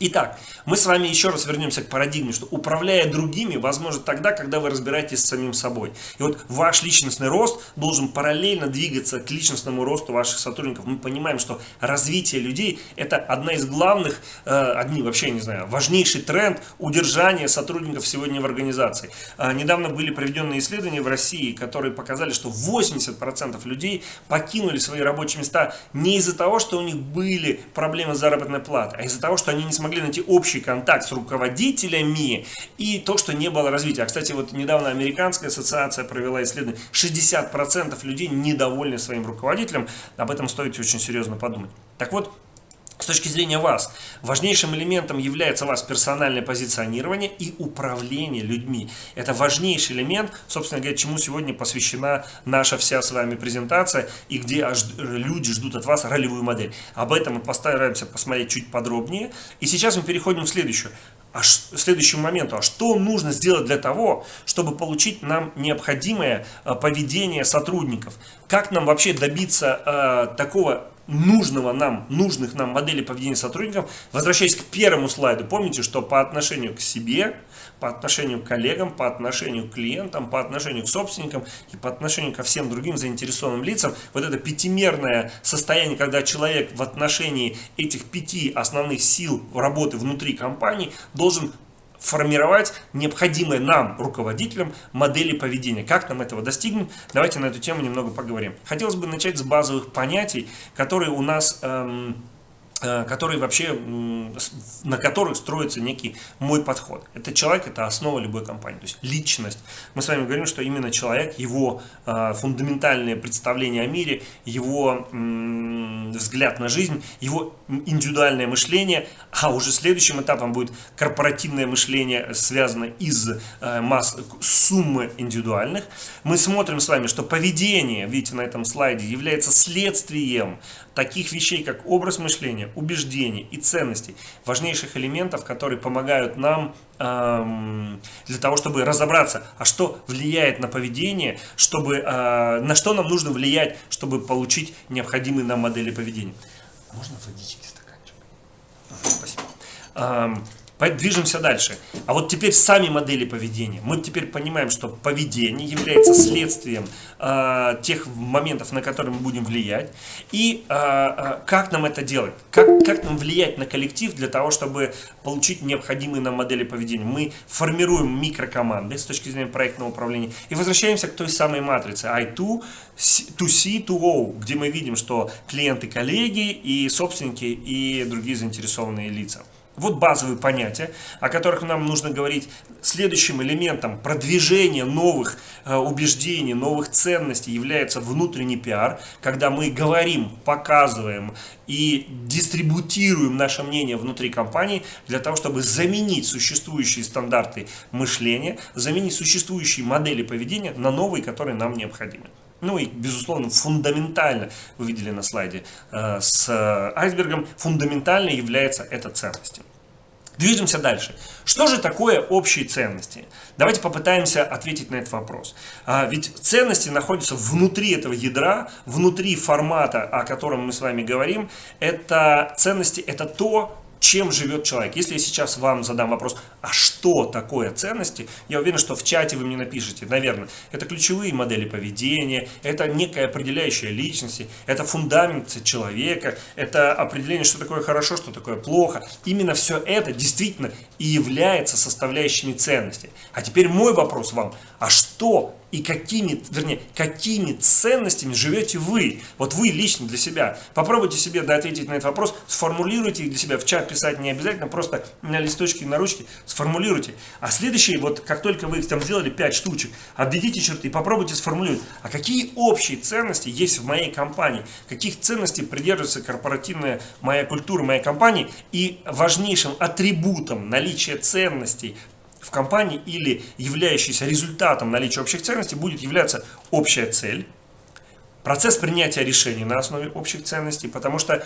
Итак, мы с вами еще раз вернемся к парадигме, что управляя другими, возможно тогда, когда вы разбираетесь с самим собой. И вот ваш личностный рост должен параллельно двигаться к личностному росту ваших сотрудников. Мы понимаем, что развитие людей это одна из главных, э, одни вообще, не знаю, важнейший тренд удержания сотрудников сегодня в организации. Э, недавно были проведенные исследования в России, которые показали, что 80% людей покинули свои рабочие места не из-за того, что у них были проблемы с заработной платой, а из-за того, что они не смогли смогли найти общий контакт с руководителями и то, что не было развития. А, кстати, вот недавно Американская ассоциация провела исследование. 60% людей недовольны своим руководителем. Об этом стоит очень серьезно подумать. Так вот, с точки зрения вас, важнейшим элементом является вас персональное позиционирование и управление людьми. Это важнейший элемент, собственно говоря, чему сегодня посвящена наша вся с вами презентация и где люди ждут от вас ролевую модель. Об этом мы постараемся посмотреть чуть подробнее. И сейчас мы переходим к следующему а следующему моменту. А что нужно сделать для того, чтобы получить нам необходимое а, поведение сотрудников? Как нам вообще добиться э, такого нужного нам, нужных нам моделей поведения сотрудников. Возвращаясь к первому слайду, помните, что по отношению к себе, по отношению к коллегам, по отношению к клиентам, по отношению к собственникам и по отношению ко всем другим заинтересованным лицам, вот это пятимерное состояние, когда человек в отношении этих пяти основных сил работы внутри компании должен формировать необходимые нам, руководителям, модели поведения. Как нам этого достигнуть? Давайте на эту тему немного поговорим. Хотелось бы начать с базовых понятий, которые у нас... Эм, которые вообще, на которых строится некий мой подход. Это человек, это основа любой компании, то есть личность. Мы с вами говорим, что именно человек, его э, фундаментальное представление о мире, его взгляд на жизнь, его индивидуальное мышление, а уже следующим этапом будет корпоративное мышление, связанное из э, масс, суммы индивидуальных. Мы смотрим с вами, что поведение, видите на этом слайде, является следствием таких вещей, как образ мышления, убеждений и ценностей, важнейших элементов, которые помогают нам эм, для того, чтобы разобраться, а что влияет на поведение, чтобы, э, на что нам нужно влиять, чтобы получить необходимые нам модели поведения. Можно водички стаканчик? Спасибо. Эм, Движемся дальше. А вот теперь сами модели поведения. Мы теперь понимаем, что поведение является следствием э, тех моментов, на которые мы будем влиять. И э, э, как нам это делать? Как, как нам влиять на коллектив для того, чтобы получить необходимые нам модели поведения? Мы формируем микрокоманды с точки зрения проектного управления. И возвращаемся к той самой матрице I2, to C, to O, где мы видим, что клиенты, коллеги и собственники и другие заинтересованные лица. Вот базовые понятия, о которых нам нужно говорить. Следующим элементом продвижения новых э, убеждений, новых ценностей является внутренний пиар, когда мы говорим, показываем и дистрибутируем наше мнение внутри компании для того, чтобы заменить существующие стандарты мышления, заменить существующие модели поведения на новые, которые нам необходимы. Ну и, безусловно, фундаментально, вы видели на слайде э, с айсбергом, фундаментально является эта ценность. Движемся дальше. Что же такое общие ценности? Давайте попытаемся ответить на этот вопрос. А, ведь ценности находятся внутри этого ядра, внутри формата, о котором мы с вами говорим. Это ценности, это то, чем живет человек. Если я сейчас вам задам вопрос, а что такое ценности, я уверен, что в чате вы мне напишите, наверное, это ключевые модели поведения, это некая определяющая личности, это фундамент человека, это определение, что такое хорошо, что такое плохо. Именно все это действительно и является составляющими ценностей. А теперь мой вопрос вам, а что и какими, вернее, какими ценностями живете вы, вот вы лично для себя. Попробуйте себе да, ответить на этот вопрос, сформулируйте их для себя, в чат писать не обязательно, просто на листочке, на ручке сформулируйте. А следующий, вот как только вы там сделали 5 штучек, обведите черты и попробуйте сформулировать, а какие общие ценности есть в моей компании, каких ценностей придерживается корпоративная моя культура моей компании и важнейшим атрибутом наличия ценностей в компании или являющийся результатом наличия общих ценностей будет являться общая цель, процесс принятия решений на основе общих ценностей, потому что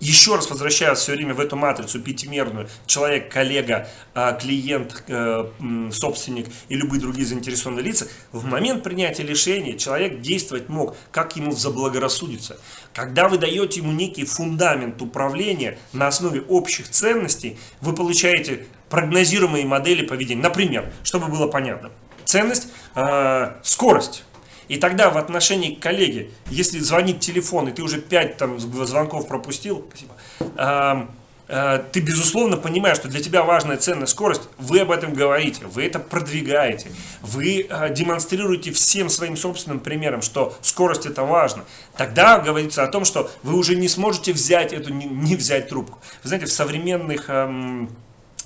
еще раз возвращаясь все время в эту матрицу пятимерную, человек, коллега, а, клиент, э, собственник и любые другие заинтересованные лица, в момент принятия решения человек действовать мог, как ему заблагорассудится. Когда вы даете ему некий фундамент управления на основе общих ценностей, вы получаете прогнозируемые модели поведения. Например, чтобы было понятно, ценность, э, скорость. И тогда в отношении к коллеге, если звонит телефон, и ты уже 5 там, звонков пропустил, спасибо, э, э, ты, безусловно, понимаешь, что для тебя важная ценная скорость, вы об этом говорите, вы это продвигаете, вы э, демонстрируете всем своим собственным примером, что скорость это важно. Тогда говорится о том, что вы уже не сможете взять эту, не, не взять трубку. Вы знаете, в современных эм,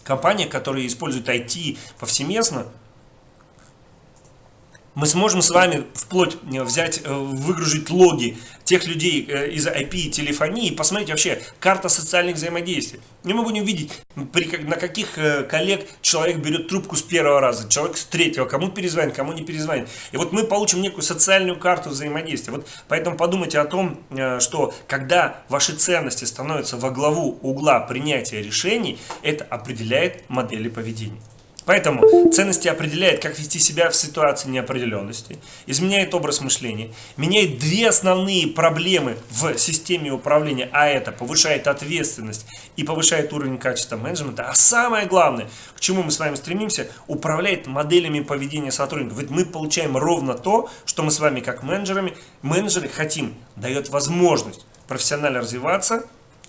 компаниях, которые используют IT повсеместно, мы сможем с вами вплоть э, взять, э, выгрузить логи тех людей э, из IP и телефонии посмотреть вообще карта социальных взаимодействий. И мы будем видеть, при, на каких коллег человек берет трубку с первого раза, человек с третьего, кому перезвонит, кому не перезвонит. И вот мы получим некую социальную карту взаимодействия. Вот поэтому подумайте о том, что когда ваши ценности становятся во главу угла принятия решений, это определяет модели поведения. Поэтому ценности определяет, как вести себя в ситуации неопределенности, изменяет образ мышления, меняет две основные проблемы в системе управления, а это повышает ответственность и повышает уровень качества менеджмента, а самое главное, к чему мы с вами стремимся, управляет моделями поведения сотрудников. Ведь мы получаем ровно то, что мы с вами как менеджерами, менеджеры хотим, дает возможность профессионально развиваться,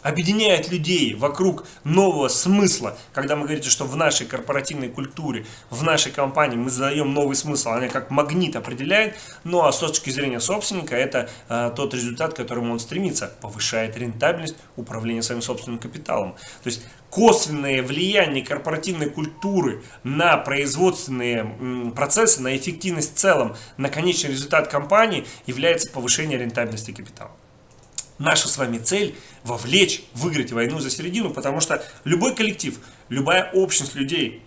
объединяет людей вокруг нового смысла, когда мы говорите, что в нашей корпоративной культуре, в нашей компании мы задаем новый смысл, она как магнит определяет, ну а с точки зрения собственника это э, тот результат, к которому он стремится, повышает рентабельность управления своим собственным капиталом. То есть косвенное влияние корпоративной культуры на производственные процессы, на эффективность в целом, на конечный результат компании является повышение рентабельности капитала. Наша с вами цель вовлечь, выиграть войну за середину, потому что любой коллектив, любая общность людей,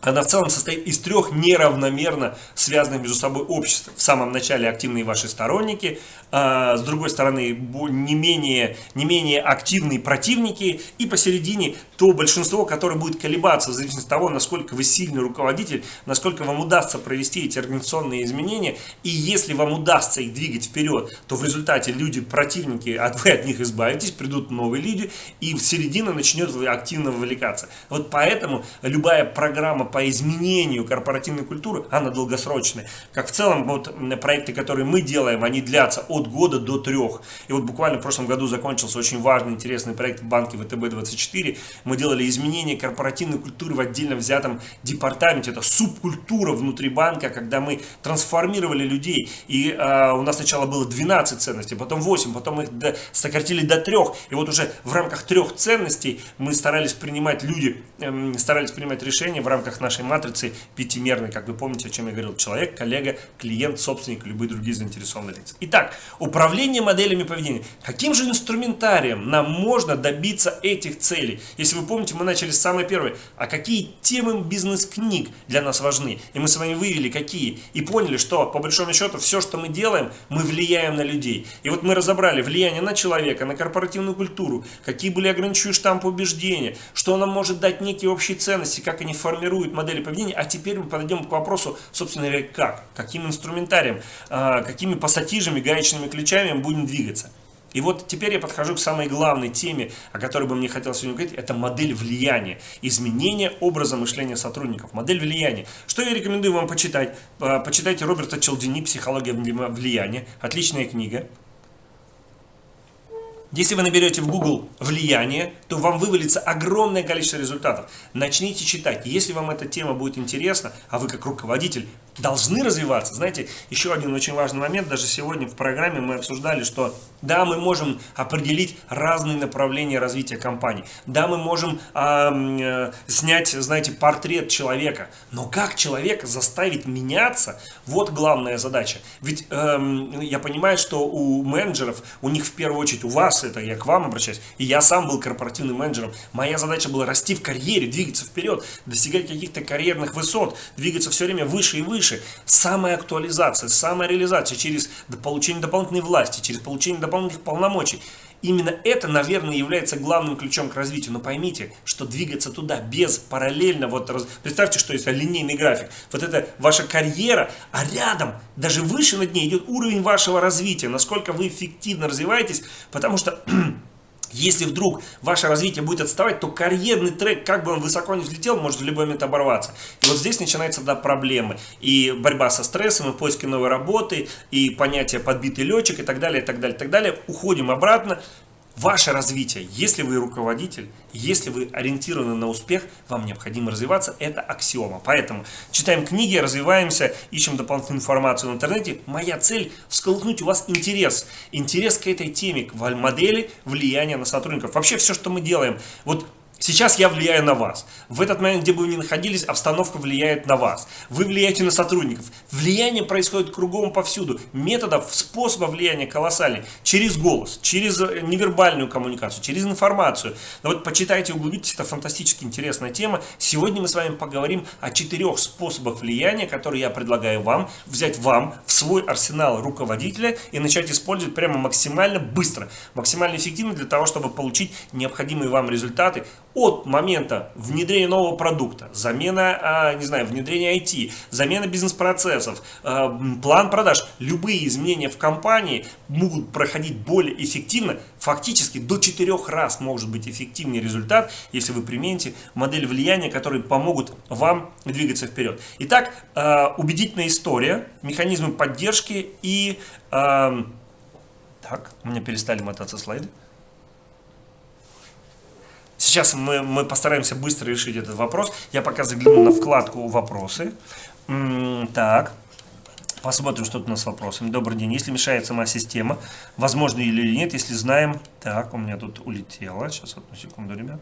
она в целом состоит из трех неравномерно связанных между собой обществ. В самом начале активные ваши сторонники, а, с другой стороны не менее, не менее активные противники и посередине то большинство, которое будет колебаться в зависимости от того, насколько вы сильный руководитель, насколько вам удастся провести эти организационные изменения и если вам удастся их двигать вперед, то в результате люди, противники, от, вы от них избавитесь, придут новые люди и в середина начнет активно вовлекаться. Вот поэтому любая программа по изменению корпоративной культуры, она долгосрочная. Как в целом вот проекты, которые мы делаем, они длятся от года до трех. И вот буквально в прошлом году закончился очень важный, интересный проект в банке ВТБ-24. Мы делали изменения корпоративной культуры в отдельно взятом департаменте. Это субкультура внутри банка, когда мы трансформировали людей. И э, у нас сначала было 12 ценностей, потом 8, потом их до, сократили до трех. И вот уже в рамках трех ценностей мы старались принимать люди, э, старались принимать решения в рамках нашей матрицы пятимерной, как вы помните, о чем я говорил. Человек, коллега, клиент, собственник, любые другие заинтересованные лица. Итак, Управление моделями поведения. Каким же инструментарием нам можно добиться этих целей? Если вы помните, мы начали с самой первой. А какие темы бизнес-книг для нас важны? И мы с вами вывели какие. И поняли, что по большому счету все, что мы делаем, мы влияем на людей. И вот мы разобрали влияние на человека, на корпоративную культуру, какие были ограничивающие штампы убеждения, что нам может дать некие общие ценности, как они формируют модели поведения. А теперь мы подойдем к вопросу, собственно говоря, как? Каким инструментарием, а, какими пассатижами, гаечными ключами мы будем двигаться. И вот теперь я подхожу к самой главной теме, о которой бы мне хотелось сегодня говорить, это модель влияния, изменение образа мышления сотрудников, модель влияния. Что я рекомендую вам почитать? Почитайте Роберта Челдини «Психология влияния», отличная книга. Если вы наберете в Google влияние, то вам вывалится огромное количество результатов. Начните читать. Если вам эта тема будет интересна, а вы как руководитель должны развиваться. Знаете, еще один очень важный момент, даже сегодня в программе мы обсуждали, что да, мы можем определить разные направления развития компании, да, мы можем э, снять, знаете, портрет человека, но как человека заставить меняться, вот главная задача. Ведь э, я понимаю, что у менеджеров, у них в первую очередь, у вас, это я к вам обращаюсь, и я сам был корпоративным менеджером, моя задача была расти в карьере, двигаться вперед, достигать каких-то карьерных высот, двигаться все время выше и выше. Самая актуализация, самая реализация через получение дополнительной власти, через получение дополнительных полномочий. Именно это, наверное, является главным ключом к развитию. Но поймите, что двигаться туда без параллельно, вот представьте, что есть линейный график. Вот это ваша карьера, а рядом, даже выше над ней идет уровень вашего развития, насколько вы эффективно развиваетесь, потому что Если вдруг ваше развитие будет отставать, то карьерный трек, как бы он высоко не взлетел, может в любой момент оборваться. И вот здесь начинаются да, проблемы. И борьба со стрессом, и поиски новой работы, и понятие подбитый летчик, и так далее, и так далее, и так далее. Уходим обратно, ваше развитие. Если вы руководитель, если вы ориентированы на успех, вам необходимо развиваться. Это аксиома. Поэтому читаем книги, развиваемся, ищем дополнительную информацию в интернете. Моя цель – всколыхнуть у вас интерес. Интерес к этой теме, к модели влияния на сотрудников. Вообще все, что мы делаем. Вот Сейчас я влияю на вас. В этот момент, где бы вы ни находились, обстановка влияет на вас. Вы влияете на сотрудников. Влияние происходит кругом повсюду. Методов, способов влияния колоссальный. Через голос, через э, невербальную коммуникацию, через информацию. Но вот почитайте, углубитесь, это фантастически интересная тема. Сегодня мы с вами поговорим о четырех способах влияния, которые я предлагаю вам взять вам в свой арсенал руководителя и начать использовать прямо максимально быстро, максимально эффективно для того, чтобы получить необходимые вам результаты от момента внедрения нового продукта, замена, а, не знаю, внедрения IT, замена бизнес-процессов, а, план продаж, любые изменения в компании могут проходить более эффективно, фактически до 4 раз может быть эффективнее результат, если вы примените модель влияния, которые помогут вам двигаться вперед. Итак, а, убедительная история, механизмы поддержки и... Так, у меня перестали мотаться слайды. Сейчас мы, мы постараемся быстро решить этот вопрос. Я пока загляну на вкладку «Вопросы». Так, посмотрим, что тут у нас с вопросами. Добрый день. Если мешает сама система, возможно или нет, если знаем... Так, у меня тут улетело. Сейчас, одну секунду, ребят.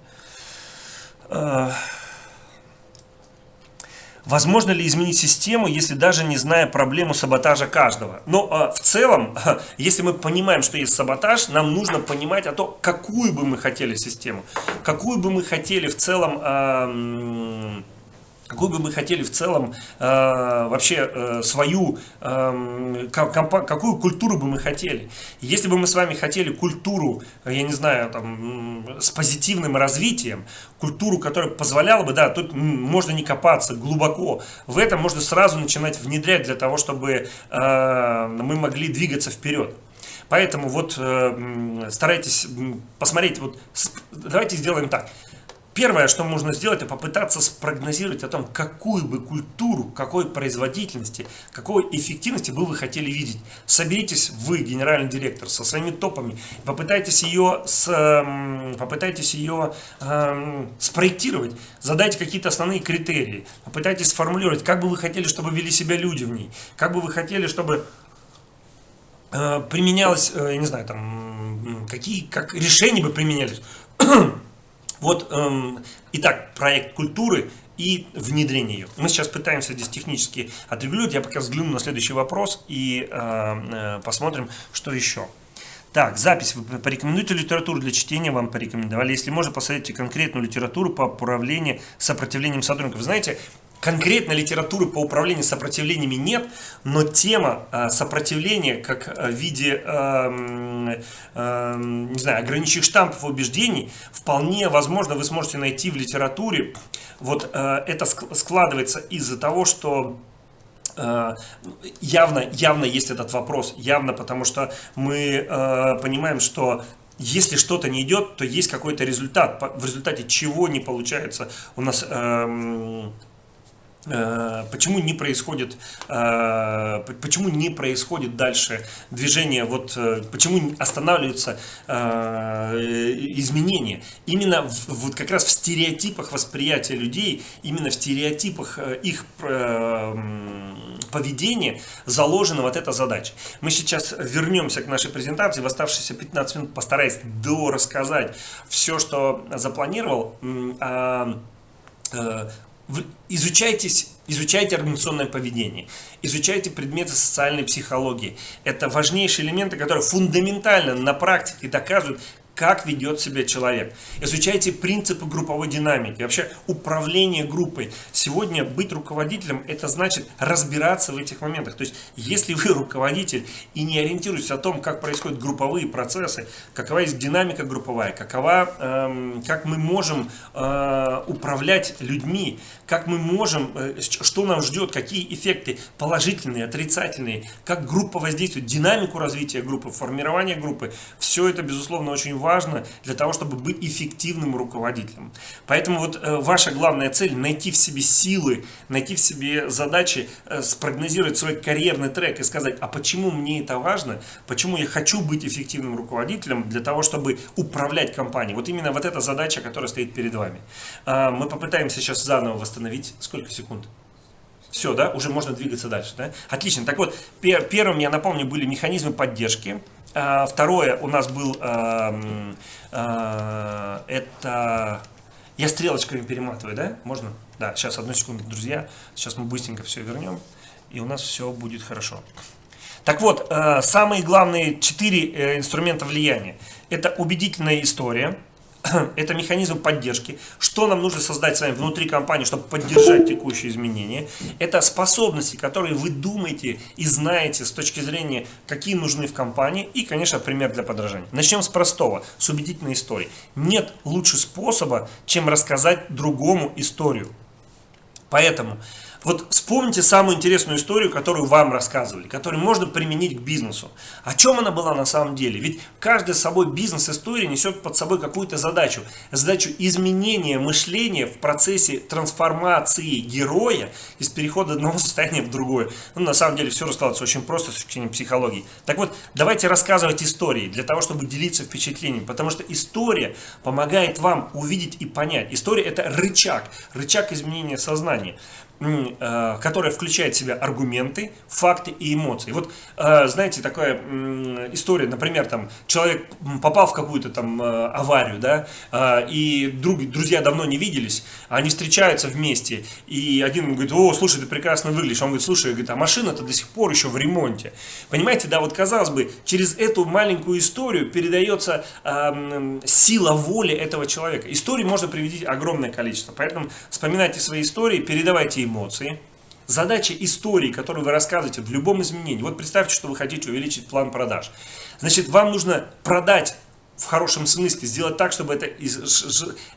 Возможно ли изменить систему, если даже не зная проблему саботажа каждого? Но э, в целом, если мы понимаем, что есть саботаж, нам нужно понимать о том, какую бы мы хотели систему, какую бы мы хотели в целом... Э, какую бы мы хотели в целом э, вообще э, свою, э, какую культуру бы мы хотели. Если бы мы с вами хотели культуру, я не знаю, там, с позитивным развитием, культуру, которая позволяла бы, да, тут можно не копаться глубоко, в этом можно сразу начинать внедрять для того, чтобы э, мы могли двигаться вперед. Поэтому вот э, старайтесь посмотреть, вот давайте сделаем так. Первое, что можно сделать, это попытаться спрогнозировать о том, какую бы культуру, какой производительности, какой эффективности бы вы хотели видеть. Соберитесь вы, генеральный директор, со своими топами, попытайтесь ее, с, попытайтесь ее э, спроектировать, задайте какие-то основные критерии, попытайтесь сформулировать, как бы вы хотели, чтобы вели себя люди в ней, как бы вы хотели, чтобы э, применялось, э, я не знаю, там, какие, как решения бы применялись. Вот, эм, итак, проект культуры и внедрение ее. Мы сейчас пытаемся здесь технически отрегулировать. Я пока взгляну на следующий вопрос и э, э, посмотрим, что еще. Так, запись. Вы порекомендуете литературу для чтения, вам порекомендовали. Если можно, посоветуйте конкретную литературу по управлению сопротивлением сотрудников. Знаете, Конкретно литературы по управлению сопротивлениями нет, но тема э, сопротивления как э, в виде э, э, не знаю, ограниченных штампов убеждений вполне возможно вы сможете найти в литературе. Вот э, это складывается из-за того, что явно, явно есть этот вопрос, явно потому что мы понимаем, что если что-то не идет, то есть какой-то результат, в результате чего не получается у нас... Э, почему не происходит э, почему не происходит дальше движение? Вот э, почему останавливаются изменения? Именно в, вот как раз в стереотипах восприятия людей именно в стереотипах их поведения заложена вот эта задача. Мы сейчас вернемся к нашей презентации. В оставшиеся 15 минут постараюсь до рассказать все что запланировал. А, изучайтесь, изучайте организационное поведение, изучайте предметы социальной психологии. Это важнейшие элементы, которые фундаментально на практике доказывают, как ведет себя человек. Изучайте принципы групповой динамики, вообще управление группой. Сегодня быть руководителем, это значит разбираться в этих моментах. То есть, если вы руководитель и не ориентируетесь о том, как происходят групповые процессы, какова есть динамика групповая, какова, эм, как мы можем э, управлять людьми, как мы можем, э, что нам ждет, какие эффекты положительные, отрицательные, как группа воздействует, динамику развития группы, формирование группы. Все это, безусловно, очень важно для того, чтобы быть эффективным руководителем. Поэтому вот э, ваша главная цель – найти в себе силы, найти в себе задачи, э, спрогнозировать свой карьерный трек и сказать, а почему мне это важно, почему я хочу быть эффективным руководителем для того, чтобы управлять компанией. Вот именно вот эта задача, которая стоит перед вами. А, мы попытаемся сейчас заново восстановить. Сколько секунд? Все, да? Уже можно двигаться дальше, да? Отлично. Так вот, пер первым, я напомню, были механизмы поддержки. А, второе у нас был, а, а, это, я стрелочками перематываю, да? Можно? Да, сейчас, одну секунду, друзья. Сейчас мы быстренько все вернем, и у нас все будет хорошо. Так вот, э, самые главные четыре э, инструмента влияния. Это убедительная история, это механизм поддержки. Что нам нужно создать с вами внутри компании, чтобы поддержать текущие изменения? Это способности, которые вы думаете и знаете с точки зрения, какие нужны в компании. И, конечно, пример для подражания. Начнем с простого, с убедительной истории. Нет лучше способа, чем рассказать другому историю. Поэтому вот вспомните самую интересную историю, которую вам рассказывали, которую можно применить к бизнесу. О чем она была на самом деле? Ведь каждый с собой бизнес-история несет под собой какую-то задачу. Задачу изменения мышления в процессе трансформации героя из перехода одного состояния в другое. Ну, на самом деле все раскладывается очень просто с точки зрения психологии. Так вот, давайте рассказывать истории для того, чтобы делиться впечатлениями. Потому что история помогает вам увидеть и понять. История это рычаг, рычаг изменения сознания. Э, которая включает в себя аргументы, факты и эмоции. Вот, э, знаете, такая история, например, там человек попал в какую-то там э, аварию, да, и друг, друзья давно не виделись, они встречаются вместе, и один говорит, о, слушай, ты прекрасно выглядишь, он говорит, слушай, говорит, а машина-то до сих пор еще в ремонте. Понимаете, да, вот казалось бы, через эту маленькую историю передается сила воли этого человека. Историй можно приводить огромное количество, поэтому вспоминайте свои истории, передавайте эмоции. Задача истории, которую вы рассказываете в любом изменении. Вот представьте, что вы хотите увеличить план продаж. Значит, вам нужно продать в хорошем смысле, сделать так, чтобы это,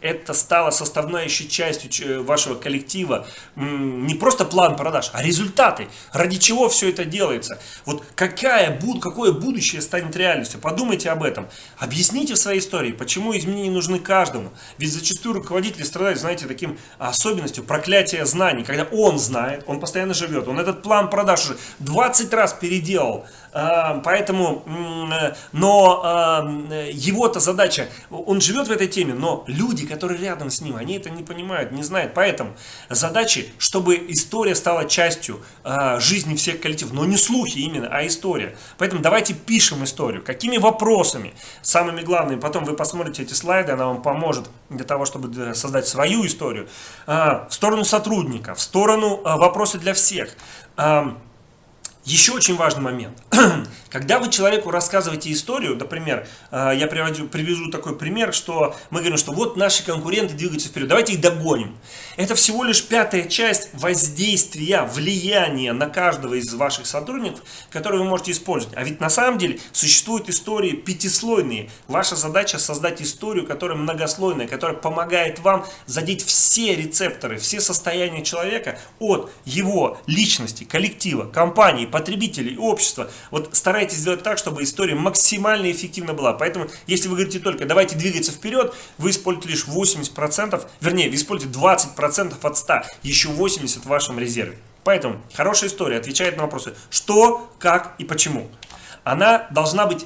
это стало составляющей частью вашего коллектива. Не просто план продаж, а результаты. Ради чего все это делается? Вот какая, какое будущее станет реальностью? Подумайте об этом. Объясните в своей истории, почему изменения нужны каждому. Ведь зачастую руководители страдают, знаете, таким особенностью проклятия знаний. Когда он знает, он постоянно живет, он этот план продаж уже 20 раз переделал. А, поэтому, э, но а, его-то задача, он живет в этой теме, но люди, которые рядом с ним, они это не понимают, не знают. Поэтому задачи, чтобы история стала частью а, жизни всех коллективов, но не слухи именно, а история. Поэтому давайте пишем историю. Какими вопросами? Самыми главными, потом вы посмотрите эти слайды, она вам поможет для того, чтобы создать свою историю. В сторону сотрудника, в сторону вопросы для всех. Еще очень важный момент. Когда вы человеку рассказываете историю, например, э, я привожу, привяжу такой пример, что мы говорим, что вот наши конкуренты двигаются вперед, давайте их догоним. Это всего лишь пятая часть воздействия, влияния на каждого из ваших сотрудников, которые вы можете использовать. А ведь на самом деле существуют истории пятислойные. Ваша задача создать историю, которая многослойная, которая помогает вам задеть все рецепторы, все состояния человека от его личности, коллектива, компании, потребителей, общества. Вот старайтесь сделать так, чтобы история максимально эффективна была. Поэтому, если вы говорите только «давайте двигаться вперед», вы используете лишь 80%, вернее, вы используете 20% от 100, еще 80% в вашем резерве. Поэтому хорошая история отвечает на вопросы «что», «как» и «почему». Она должна быть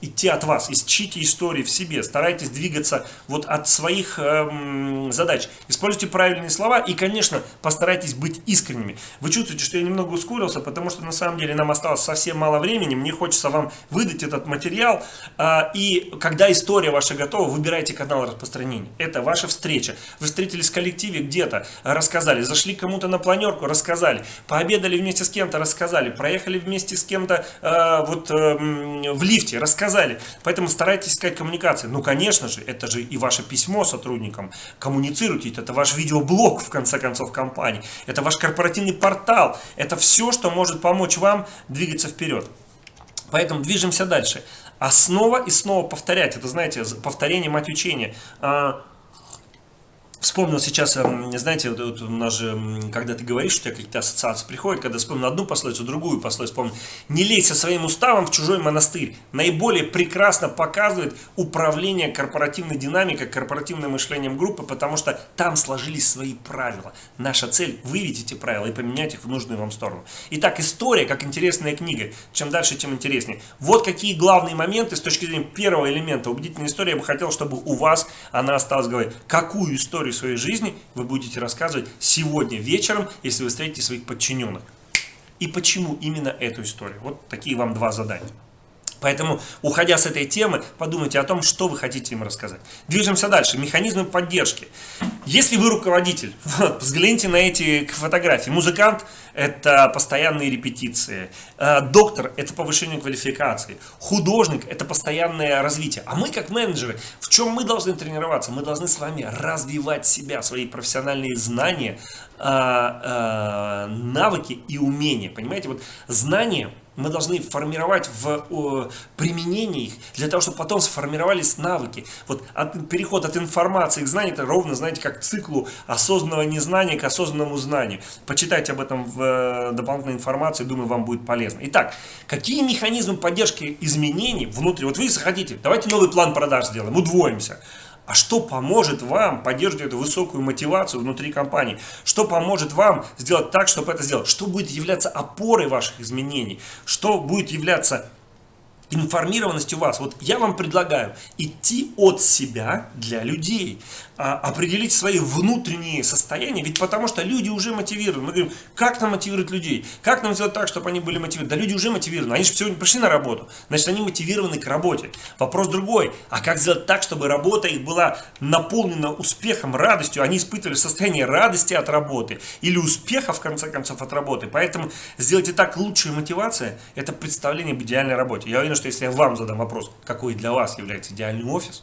идти от вас. Ищите истории в себе, старайтесь двигаться вот от своих эм, задач. Используйте правильные слова и, конечно, постарайтесь быть искренними. Вы чувствуете, что я немного ускорился, потому что на самом деле нам осталось совсем мало времени. Мне хочется вам выдать этот материал. Э, и когда история ваша готова, выбирайте канал распространения. Это ваша встреча. Вы встретились в коллективе где-то, рассказали, зашли кому-то на планерку, рассказали, пообедали вместе с кем-то, рассказали, проехали вместе с кем-то э, вот э, в лифте, рассказали сказали. Поэтому старайтесь искать коммуникации. Ну, конечно же, это же и ваше письмо сотрудникам. Коммуницируйте, это ваш видеоблог, в конце концов, компании. Это ваш корпоративный портал. Это все, что может помочь вам двигаться вперед. Поэтому движемся дальше. А снова и снова повторять. Это, знаете, повторение мать учения. Вспомнил сейчас, эм, знаете, вот, вот у нас же, когда ты говоришь, у тебя какие-то ассоциации приходят, когда вспомнил одну пословицу, другую пословицу, вспомнил. Не лезь со своим уставом в чужой монастырь. Наиболее прекрасно показывает управление корпоративной динамикой, корпоративным мышлением группы, потому что там сложились свои правила. Наша цель – выявить эти правила и поменять их в нужную вам сторону. Итак, история как интересная книга. Чем дальше, тем интереснее. Вот какие главные моменты с точки зрения первого элемента убедительной истории я бы хотел, чтобы у вас она осталась говорить. Какую историю своей жизни вы будете рассказывать сегодня вечером, если вы встретите своих подчиненных. И почему именно эту историю? Вот такие вам два задания. Поэтому, уходя с этой темы, подумайте о том, что вы хотите им рассказать. Движемся дальше. Механизмы поддержки. Если вы руководитель, вот, взгляните на эти фотографии. Музыкант – это постоянные репетиции. Э, доктор – это повышение квалификации. Художник – это постоянное развитие. А мы, как менеджеры, в чем мы должны тренироваться? Мы должны с вами развивать себя, свои профессиональные знания, э, э, навыки и умения. Понимаете, вот знания – мы должны формировать в применении их, для того, чтобы потом сформировались навыки. Вот от, переход от информации к знанию, это ровно, знаете, как циклу осознанного незнания к осознанному знанию. Почитайте об этом в э, дополнительной информации, думаю, вам будет полезно. Итак, какие механизмы поддержки изменений внутри? Вот вы захотите, давайте новый план продаж сделаем, удвоимся. А что поможет вам поддерживать эту высокую мотивацию внутри компании? Что поможет вам сделать так, чтобы это сделать? Что будет являться опорой ваших изменений? Что будет являться информированностью вас. Вот я вам предлагаю идти от себя для людей, определить свои внутренние состояния, ведь потому что люди уже мотивированы. Мы говорим, как нам мотивировать людей? Как нам сделать так, чтобы они были мотивированы? Да люди уже мотивированы, они же сегодня пришли на работу, значит они мотивированы к работе. Вопрос другой, а как сделать так, чтобы работа их была наполнена успехом, радостью, они испытывали состояние радости от работы или успеха в конце концов от работы. Поэтому сделайте так, лучшая мотивация – это представление об идеальной работе. Я уверен, что если я вам задам вопрос, какой для вас является идеальный офис,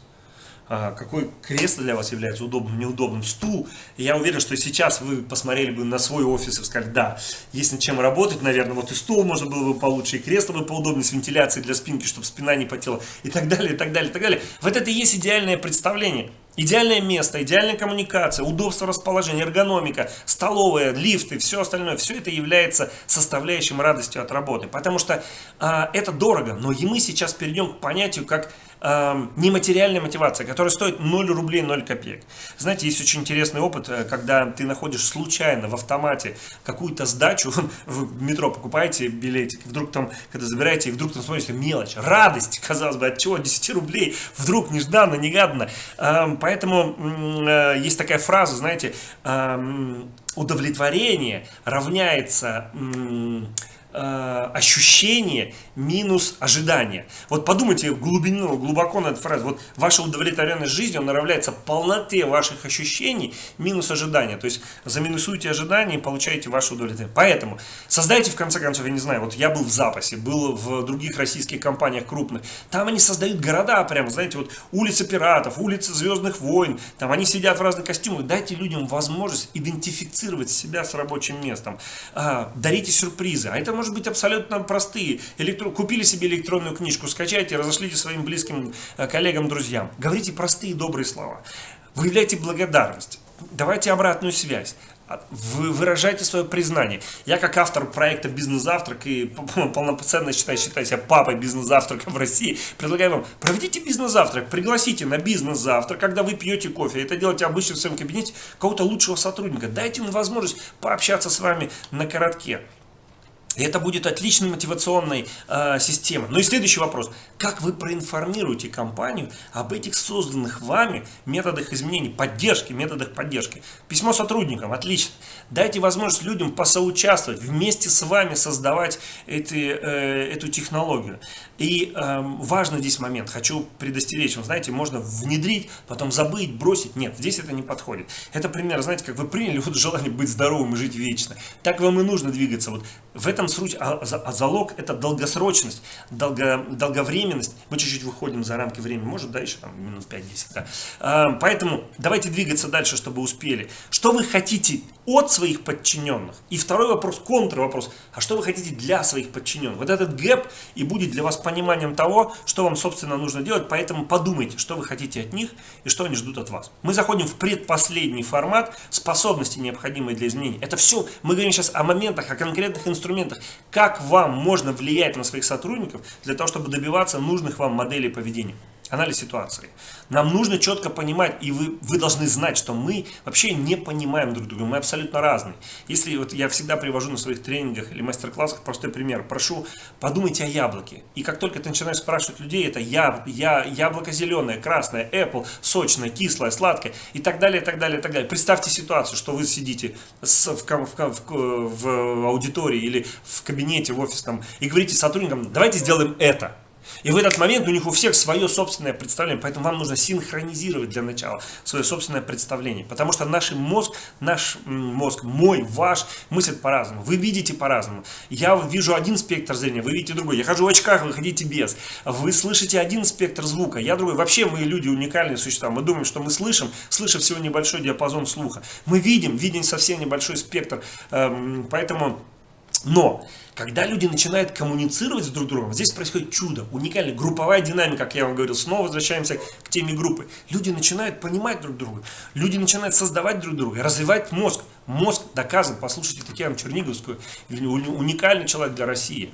а, какое кресло для вас является удобным, неудобным, стул. я уверен, что сейчас вы посмотрели бы на свой офис и сказали, да, есть над чем работать, наверное, вот и стул можно было бы получше, и кресло бы поудобнее с вентиляцией для спинки, чтобы спина не потела, и так далее, и так далее, и так далее. Вот это и есть идеальное представление. Идеальное место, идеальная коммуникация, удобство расположения, эргономика, столовая, лифты, все остальное, все это является составляющим радостью от работы. Потому что а, это дорого, но и мы сейчас перейдем к понятию как а, нематериальная мотивация, которая стоит 0 рублей 0 копеек. Знаете, есть очень интересный опыт, э, когда ты находишь случайно в автомате какую-то сдачу, в метро покупаете билетик, вдруг там, когда забираете, вдруг там смотрите, мелочь, радость, казалось бы, от чего 10 рублей, вдруг нежданно, негаданно. А, Поэтому э, есть такая фраза, знаете, удовлетворение равняется э, ощущение минус ожидание. Вот подумайте глубину, глубоко на эту фразу. Вот ваша удовлетворенность жизнью, она равняется полноте ваших ощущений минус ожидания. То есть заминусуйте ожидания и получаете ваше удовлетворение. Поэтому создайте в конце концов, я не знаю, вот я был в запасе, был в других российских компаниях крупных. Там они создают города прям, знаете, вот улицы пиратов, улицы Звездных войн. Там они сидят в разных костюмах. Дайте людям возможность идентифицировать себя с рабочим местом. А, дарите сюрпризы. А это может быть абсолютно простые. Электро... Купили себе электронную книжку, скачайте, разошлите своим близким э, коллегам, друзьям. Говорите простые добрые слова. Выявляйте благодарность. Давайте обратную связь. Вы выражайте свое признание. Я как автор проекта «Бизнес-завтрак» и полноценно считаю, считаю себя папой бизнес-завтрака в России, предлагаю вам, проведите бизнес-завтрак, пригласите на бизнес-завтрак, когда вы пьете кофе. Это делайте обычно в своем кабинете кого-то лучшего сотрудника. Дайте ему возможность пообщаться с вами на коротке. И это будет отличной мотивационной э, системой. Ну и следующий вопрос. Как вы проинформируете компанию об этих созданных вами методах изменений, поддержки, методах поддержки? Письмо сотрудникам. Отлично. Дайте возможность людям посоучаствовать, вместе с вами создавать эти, э, эту технологию. И э, важный здесь момент. Хочу предостеречь. Вы знаете, можно внедрить, потом забыть, бросить. Нет, здесь это не подходит. Это пример, знаете, как вы приняли вот желание быть здоровым и жить вечно. Так вам и нужно двигаться. Вот в этом суть, а, а залог это долгосрочность, долго, долговременность. Мы чуть-чуть выходим за рамки времени, может, да, еще там минут 5-10, да. А, поэтому давайте двигаться дальше, чтобы успели. Что вы хотите от своих подчиненных? И второй вопрос, контрвопрос, а что вы хотите для своих подчиненных? Вот этот гэп и будет для вас пониманием того, что вам, собственно, нужно делать, поэтому подумайте, что вы хотите от них и что они ждут от вас. Мы заходим в предпоследний формат способности, необходимые для изменений. Это все, мы говорим сейчас о моментах, о конкретных инструментах, как вам можно влиять на своих сотрудников для того, чтобы добиваться нужных вам моделей поведения анализ ситуации. Нам нужно четко понимать, и вы, вы должны знать, что мы вообще не понимаем друг друга, мы абсолютно разные. Если вот я всегда привожу на своих тренингах или мастер-классах простой пример, прошу, подумайте о яблоке. И как только ты начинаешь спрашивать людей, это я, я, яблоко зеленое, красное, Apple, сочное, кислое, сладкое и так далее, и так далее, и так далее. Представьте ситуацию, что вы сидите с, в, в, в, в аудитории или в кабинете, в офисном и говорите сотрудникам, давайте сделаем это. И в этот момент у них у всех свое собственное представление, поэтому вам нужно синхронизировать для начала свое собственное представление. Потому что наш мозг, наш мозг, мой, ваш, мыслит по-разному. Вы видите по-разному. Я вижу один спектр зрения, вы видите другой. Я хожу в очках, вы ходите без. Вы слышите один спектр звука, я другой. Вообще мы люди уникальные существа. Мы думаем, что мы слышим, слышим всего небольшой диапазон слуха. Мы видим, видим совсем небольшой спектр. Эм, поэтому, но когда люди начинают коммуницировать с друг другом, здесь происходит чудо, уникальная групповая динамика, как я вам говорил, снова возвращаемся к теме группы. Люди начинают понимать друг друга, люди начинают создавать друг друга, развивать мозг. Мозг доказан, послушайте Татьяну Черниговскую, уникальный человек для России.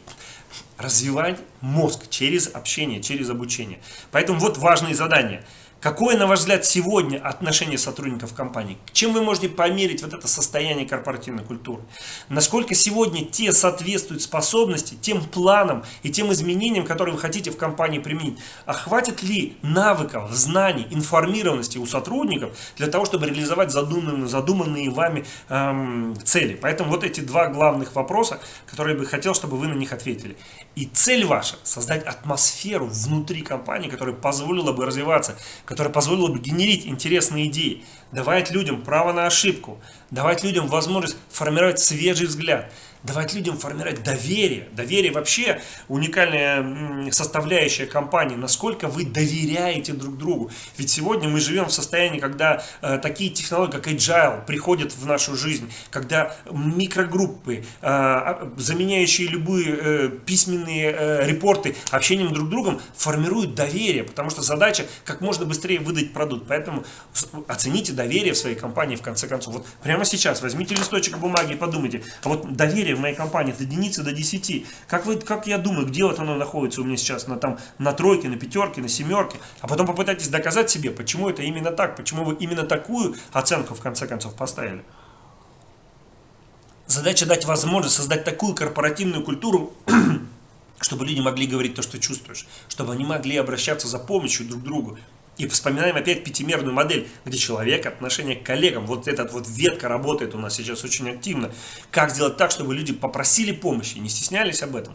Развивать мозг через общение, через обучение. Поэтому вот важные задания – Какое, на ваш взгляд, сегодня отношение сотрудников компании? Чем вы можете померить вот это состояние корпоративной культуры? Насколько сегодня те соответствуют способности, тем планам и тем изменениям, которые вы хотите в компании применить? А хватит ли навыков, знаний, информированности у сотрудников для того, чтобы реализовать задуманные, задуманные вами эм, цели? Поэтому вот эти два главных вопроса, которые я бы хотел, чтобы вы на них ответили. И цель ваша – создать атмосферу внутри компании, которая позволила бы развиваться, которая позволила бы генерить интересные идеи, давать людям право на ошибку, давать людям возможность формировать свежий взгляд – давать людям формировать доверие. Доверие вообще уникальная составляющая компании. Насколько вы доверяете друг другу. Ведь сегодня мы живем в состоянии, когда э, такие технологии, как Agile, приходят в нашу жизнь. Когда микрогруппы, э, а, заменяющие любые э, письменные э, репорты общением друг с другом, формируют доверие. Потому что задача как можно быстрее выдать продукт. Поэтому оцените доверие в своей компании в конце концов. Вот прямо сейчас возьмите листочек бумаги и подумайте. А вот доверие доверие в моей компании от единицы до 10. Как, вы, как я думаю, где вот оно находится у меня сейчас? На, там, на тройке, на пятерке, на семерке. А потом попытайтесь доказать себе, почему это именно так, почему вы именно такую оценку в конце концов поставили. Задача дать возможность создать такую корпоративную культуру, чтобы люди могли говорить то, что чувствуешь, чтобы они могли обращаться за помощью друг к другу, и вспоминаем опять пятимерную модель, где человек, отношение к коллегам, вот этот вот ветка работает у нас сейчас очень активно. Как сделать так, чтобы люди попросили помощи, не стеснялись об этом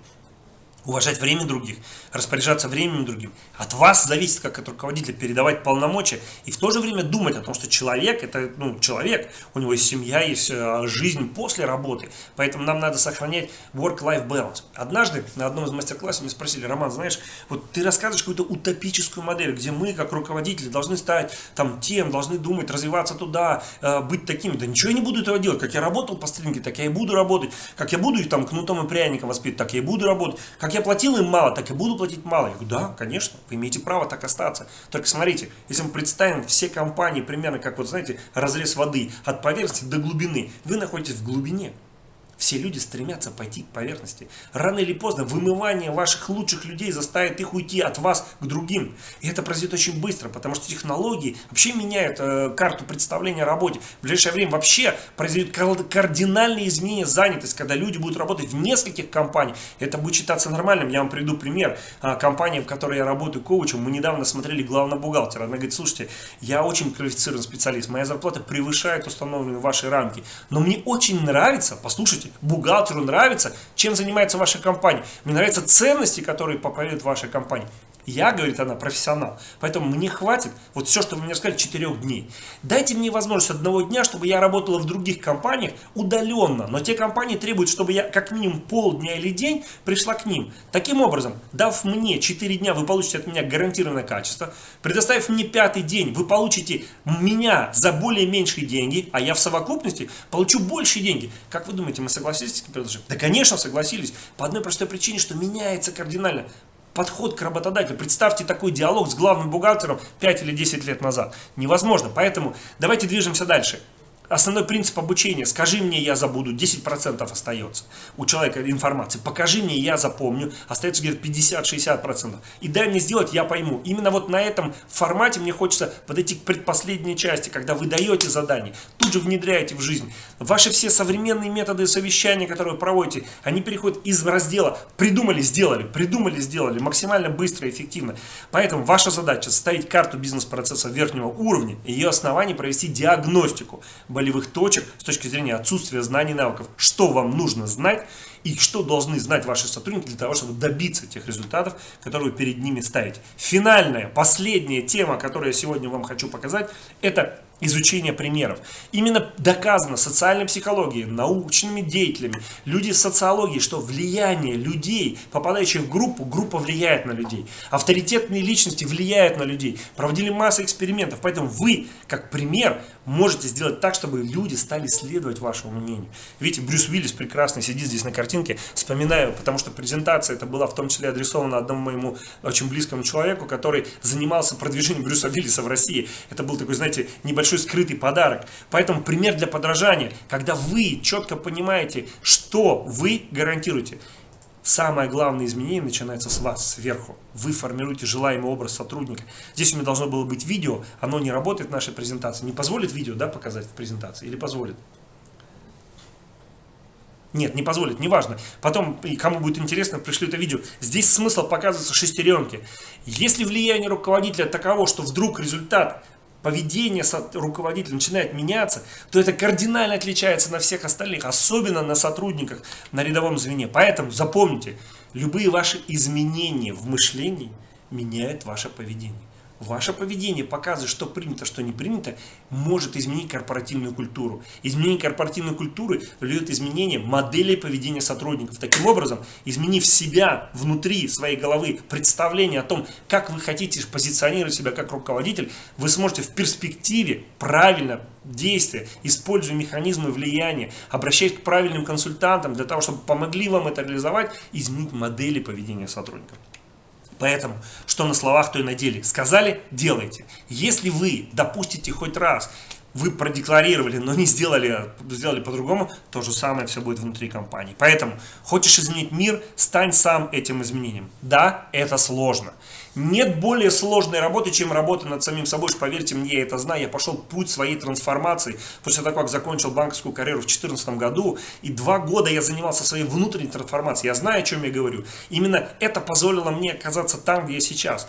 уважать время других, распоряжаться временем другим. От вас зависит, как от руководителя, передавать полномочия и в то же время думать о том, что человек, это ну, человек, у него есть семья, есть э, жизнь после работы, поэтому нам надо сохранять work-life balance. Однажды на одном из мастер-классов мне спросили, Роман, знаешь, вот ты рассказываешь какую-то утопическую модель, где мы, как руководители, должны стать там тем, должны думать, развиваться туда, э, быть такими. Да ничего я не буду этого делать. Как я работал по стринге, так я и буду работать. Как я буду их там кнутом и пряником воспитывать, так я и буду работать. Как я платил им мало, так и буду платить мало. Я говорю, да, конечно, вы имеете право так остаться. Только смотрите, если мы представим все компании примерно как, вот знаете, разрез воды от поверхности до глубины, вы находитесь в глубине. Все люди стремятся пойти к поверхности. Рано или поздно вымывание ваших лучших людей заставит их уйти от вас к другим. И это произойдет очень быстро, потому что технологии вообще меняют э, карту представления о работе. В ближайшее время вообще произойдет кардинальные изменения занятости, когда люди будут работать в нескольких компаниях. Это будет считаться нормальным. Я вам приведу пример. А, компания, в которой я работаю коучем, мы недавно смотрели главного бухгалтера. Она говорит, слушайте, я очень квалифицированный специалист, моя зарплата превышает установленные ваши рамки. Но мне очень нравится, послушайте, слушайте, бухгалтеру нравится, чем занимается ваша компания. Мне нравятся ценности, которые проповедует ваша компания. Я, говорит она, профессионал. Поэтому мне хватит, вот все, что вы мне сказали, 4 дней. Дайте мне возможность одного дня, чтобы я работала в других компаниях удаленно. Но те компании требуют, чтобы я как минимум полдня или день пришла к ним. Таким образом, дав мне 4 дня, вы получите от меня гарантированное качество. Предоставив мне пятый день, вы получите меня за более меньшие деньги, а я в совокупности получу большие деньги. Как вы думаете, мы согласились с этим? Да, конечно, согласились. По одной простой причине, что меняется кардинально подход к работодателю. Представьте такой диалог с главным бухгалтером 5 или 10 лет назад. Невозможно. Поэтому давайте движемся дальше. Основной принцип обучения. Скажи мне, я забуду, 10% остается у человека информации. Покажи мне, я запомню, остается где-то 50-60%. И дай мне сделать, я пойму. Именно вот на этом формате мне хочется подойти к предпоследней части, когда вы даете задание, тут же внедряете в жизнь. Ваши все современные методы совещания, которые вы проводите, они переходят из раздела «придумали, сделали», «придумали, сделали» максимально быстро и эффективно. Поэтому ваша задача составить карту бизнес-процесса верхнего уровня, и ее основании провести диагностику болевых точек с точки зрения отсутствия знаний и навыков. Что вам нужно знать и что должны знать ваши сотрудники для того, чтобы добиться тех результатов, которые вы перед ними ставите. Финальная, последняя тема, которую я сегодня вам хочу показать, это изучение примеров. Именно доказано социальной психологией, научными деятелями, люди социологии, что влияние людей, попадающих в группу, группа влияет на людей. Авторитетные личности влияют на людей. Проводили массу экспериментов, поэтому вы, как пример, можете сделать так, чтобы люди стали следовать вашему мнению. Видите, Брюс Уиллис прекрасно сидит здесь на картинке, вспоминаю, потому что презентация это была в том числе адресована одному моему очень близкому человеку, который занимался продвижением Брюса Уиллиса в России. Это был такой, знаете, небольшой скрытый подарок. Поэтому пример для подражания, когда вы четко понимаете, что вы гарантируете. Самое главное изменение начинается с вас, сверху. Вы формируете желаемый образ сотрудника. Здесь у меня должно было быть видео, оно не работает в нашей презентации. Не позволит видео да, показать в презентации или позволит? Нет, не позволит, неважно. Потом, кому будет интересно, пришлю это видео. Здесь смысл показывается шестеренки. Если влияние руководителя таково, что вдруг результат поведение руководителя начинает меняться, то это кардинально отличается на всех остальных, особенно на сотрудниках на рядовом звене. Поэтому запомните, любые ваши изменения в мышлении меняют ваше поведение. Ваше поведение показывает, что принято, что не принято, может изменить корпоративную культуру. Изменение корпоративной культуры влияет изменение модели поведения сотрудников. Таким образом, изменив себя внутри своей головы, представление о том, как вы хотите позиционировать себя как руководитель, вы сможете в перспективе правильно действия, используя механизмы влияния, обращаясь к правильным консультантам для того, чтобы помогли вам это реализовать, изменить модели поведения сотрудников. Поэтому, что на словах, то и на деле. Сказали, делайте. Если вы допустите хоть раз, вы продекларировали, но не сделали, сделали по-другому, то же самое все будет внутри компании. Поэтому, хочешь изменить мир, стань сам этим изменением. Да, это сложно. Нет более сложной работы, чем работа над самим собой. Поверьте мне, я это знаю. Я пошел путь своей трансформации после того, как закончил банковскую карьеру в 2014 году. И два года я занимался своей внутренней трансформацией. Я знаю, о чем я говорю. Именно это позволило мне оказаться там, где я сейчас.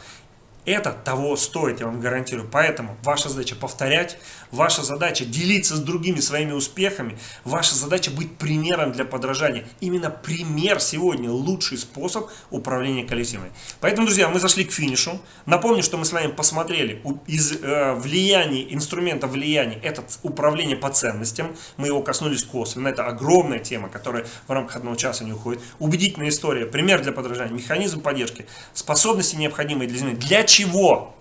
Это того стоит, я вам гарантирую. Поэтому ваша задача повторять, ваша задача делиться с другими своими успехами, ваша задача быть примером для подражания. Именно пример сегодня лучший способ управления коллективами. Поэтому, друзья, мы зашли к финишу. Напомню, что мы с вами посмотрели из э, влияния, инструмента влияния, это управление по ценностям. Мы его коснулись косвенно. Это огромная тема, которая в рамках одного часа не уходит. Убедительная история, пример для подражания, механизм поддержки, способности необходимые для изменения. Для чего?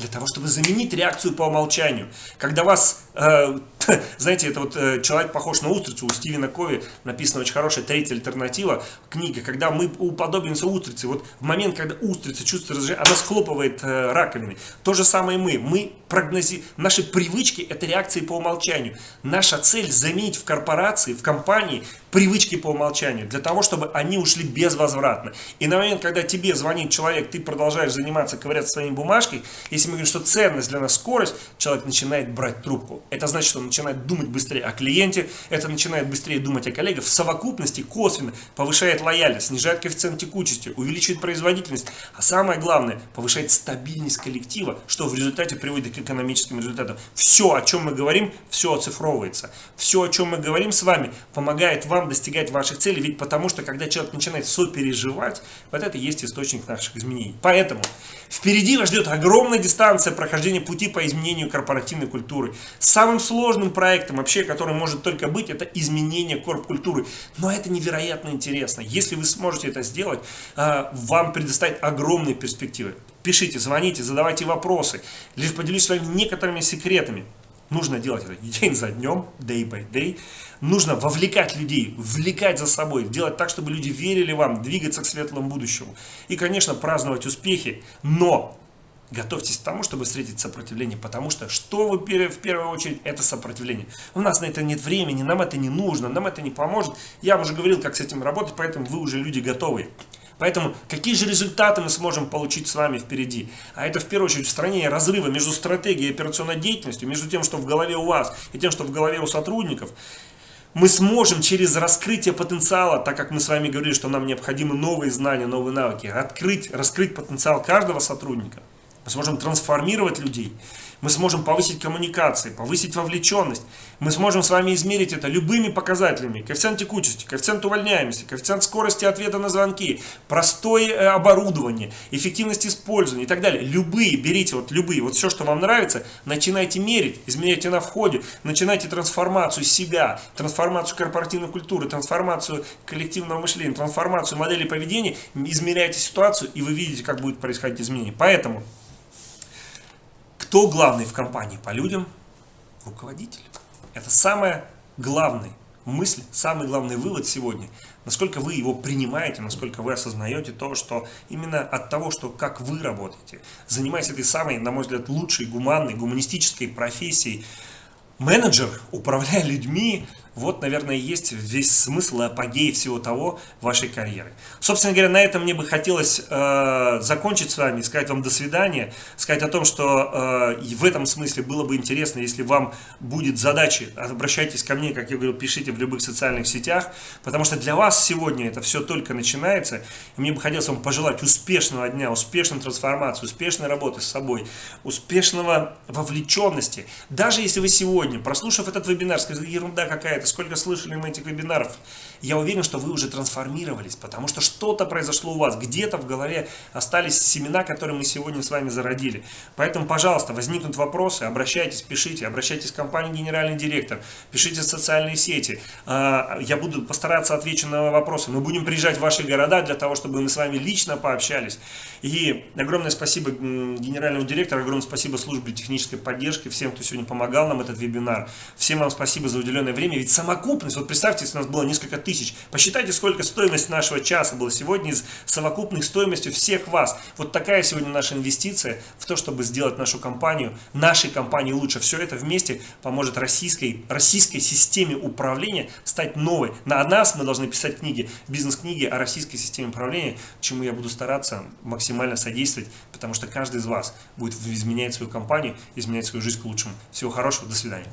Для того, чтобы заменить реакцию по умолчанию. Когда вас э, знаете, это вот э, человек похож на устрицу, у Стивена Кови написана очень хорошая третья альтернатива, книга, когда мы уподобимся устрице. Вот в момент, когда устрица чувствует раздражение, она схлопывает э, раковины. То же самое мы. Мы прогнози... Наши привычки – это реакции по умолчанию. Наша цель – заменить в корпорации, в компании привычки по умолчанию, для того, чтобы они ушли безвозвратно. И на момент, когда тебе звонит человек, ты продолжаешь заниматься, ковыряться своими бумажкой, если мы говорим, что ценность для нас скорость, человек начинает брать трубку. Это значит, что он начинает думать быстрее о клиенте, это начинает быстрее думать о коллегах. В совокупности косвенно повышает лояльность, снижает коэффициент текучести, увеличивает производительность, а самое главное, повышает стабильность коллектива, что в результате приводит к экономическим результатам. Все, о чем мы говорим, все оцифровывается. Все, о чем мы говорим с вами, помогает вам достигать ваших целей, ведь потому что, когда человек начинает сопереживать, вот это и есть источник наших изменений. Поэтому впереди вас ждет огромная дистанция прохождения пути по изменению корпоративной культуры. Самым сложным проектом вообще, который может только быть, это изменение корп-культуры. Но это невероятно интересно. Если вы сможете это сделать, а, вам предоставит огромные перспективы. Пишите, звоните, задавайте вопросы. Лишь поделюсь с вами некоторыми секретами. Нужно делать это день за днем, day by day. Нужно вовлекать людей, вовлекать за собой, делать так, чтобы люди верили вам, двигаться к светлому будущему. И, конечно, праздновать успехи, но готовьтесь к тому, чтобы встретить сопротивление, потому что что вы в первую очередь, это сопротивление. У нас на это нет времени, нам это не нужно, нам это не поможет. Я уже говорил, как с этим работать, поэтому вы уже люди готовые. Поэтому какие же результаты мы сможем получить с вами впереди? А это в первую очередь устранение разрыва между стратегией и операционной деятельностью, между тем, что в голове у вас и тем, что в голове у сотрудников. Мы сможем через раскрытие потенциала, так как мы с вами говорили, что нам необходимы новые знания, новые навыки, открыть, раскрыть потенциал каждого сотрудника. Мы сможем трансформировать людей. Мы сможем повысить коммуникации, повысить вовлеченность. Мы сможем с вами измерить это любыми показателями. Коэффициент текучести, коэффициент увольняемости, коэффициент скорости ответа на звонки, простое э, оборудование, эффективность использования и так далее. Любые, берите вот любые, вот все, что вам нравится, начинайте мерить, измеряйте на входе, начинайте трансформацию себя, трансформацию корпоративной культуры, трансформацию коллективного мышления, трансформацию модели поведения, измеряйте ситуацию и вы видите, как будет происходить изменение. Поэтому кто главный в компании по людям? Руководитель. Это самая главная мысль, самый главный вывод сегодня. Насколько вы его принимаете, насколько вы осознаете то, что именно от того, что как вы работаете, занимаясь этой самой, на мой взгляд, лучшей, гуманной, гуманистической профессией, менеджер, управляя людьми, вот, наверное, есть весь смысл и апогей всего того вашей карьеры. Собственно говоря, на этом мне бы хотелось э, закончить с вами, сказать вам до свидания, сказать о том, что э, в этом смысле было бы интересно, если вам будет задача, обращайтесь ко мне, как я говорил, пишите в любых социальных сетях, потому что для вас сегодня это все только начинается. И мне бы хотелось вам пожелать успешного дня, успешной трансформации, успешной работы с собой, успешного вовлеченности. Даже если вы сегодня, прослушав этот вебинар, сказали, ерунда какая это, сколько слышали мы этих вебинаров. Я уверен, что вы уже трансформировались, потому что что-то произошло у вас. Где-то в голове остались семена, которые мы сегодня с вами зародили. Поэтому, пожалуйста, возникнут вопросы, обращайтесь, пишите, обращайтесь к компании «Генеральный директор», пишите в социальные сети. А, я буду постараться отвечу на вопросы. Мы будем приезжать в ваши города для того, чтобы мы с вами лично пообщались. И огромное спасибо генеральному директору, огромное спасибо службе технической поддержки, всем, кто сегодня помогал нам этот вебинар. Всем вам спасибо за уделенное время, ведь совокупность, вот представьте, если у нас было несколько тысяч, посчитайте, сколько стоимость нашего часа была сегодня из совокупной стоимостью всех вас. Вот такая сегодня наша инвестиция в то, чтобы сделать нашу компанию, нашей компании лучше. Все это вместе поможет российской, российской системе управления стать новой. На нас мы должны писать книги, бизнес-книги о российской системе управления, чему я буду стараться максимально содействовать, потому что каждый из вас будет изменять свою компанию, изменять свою жизнь к лучшему. Всего хорошего, до свидания.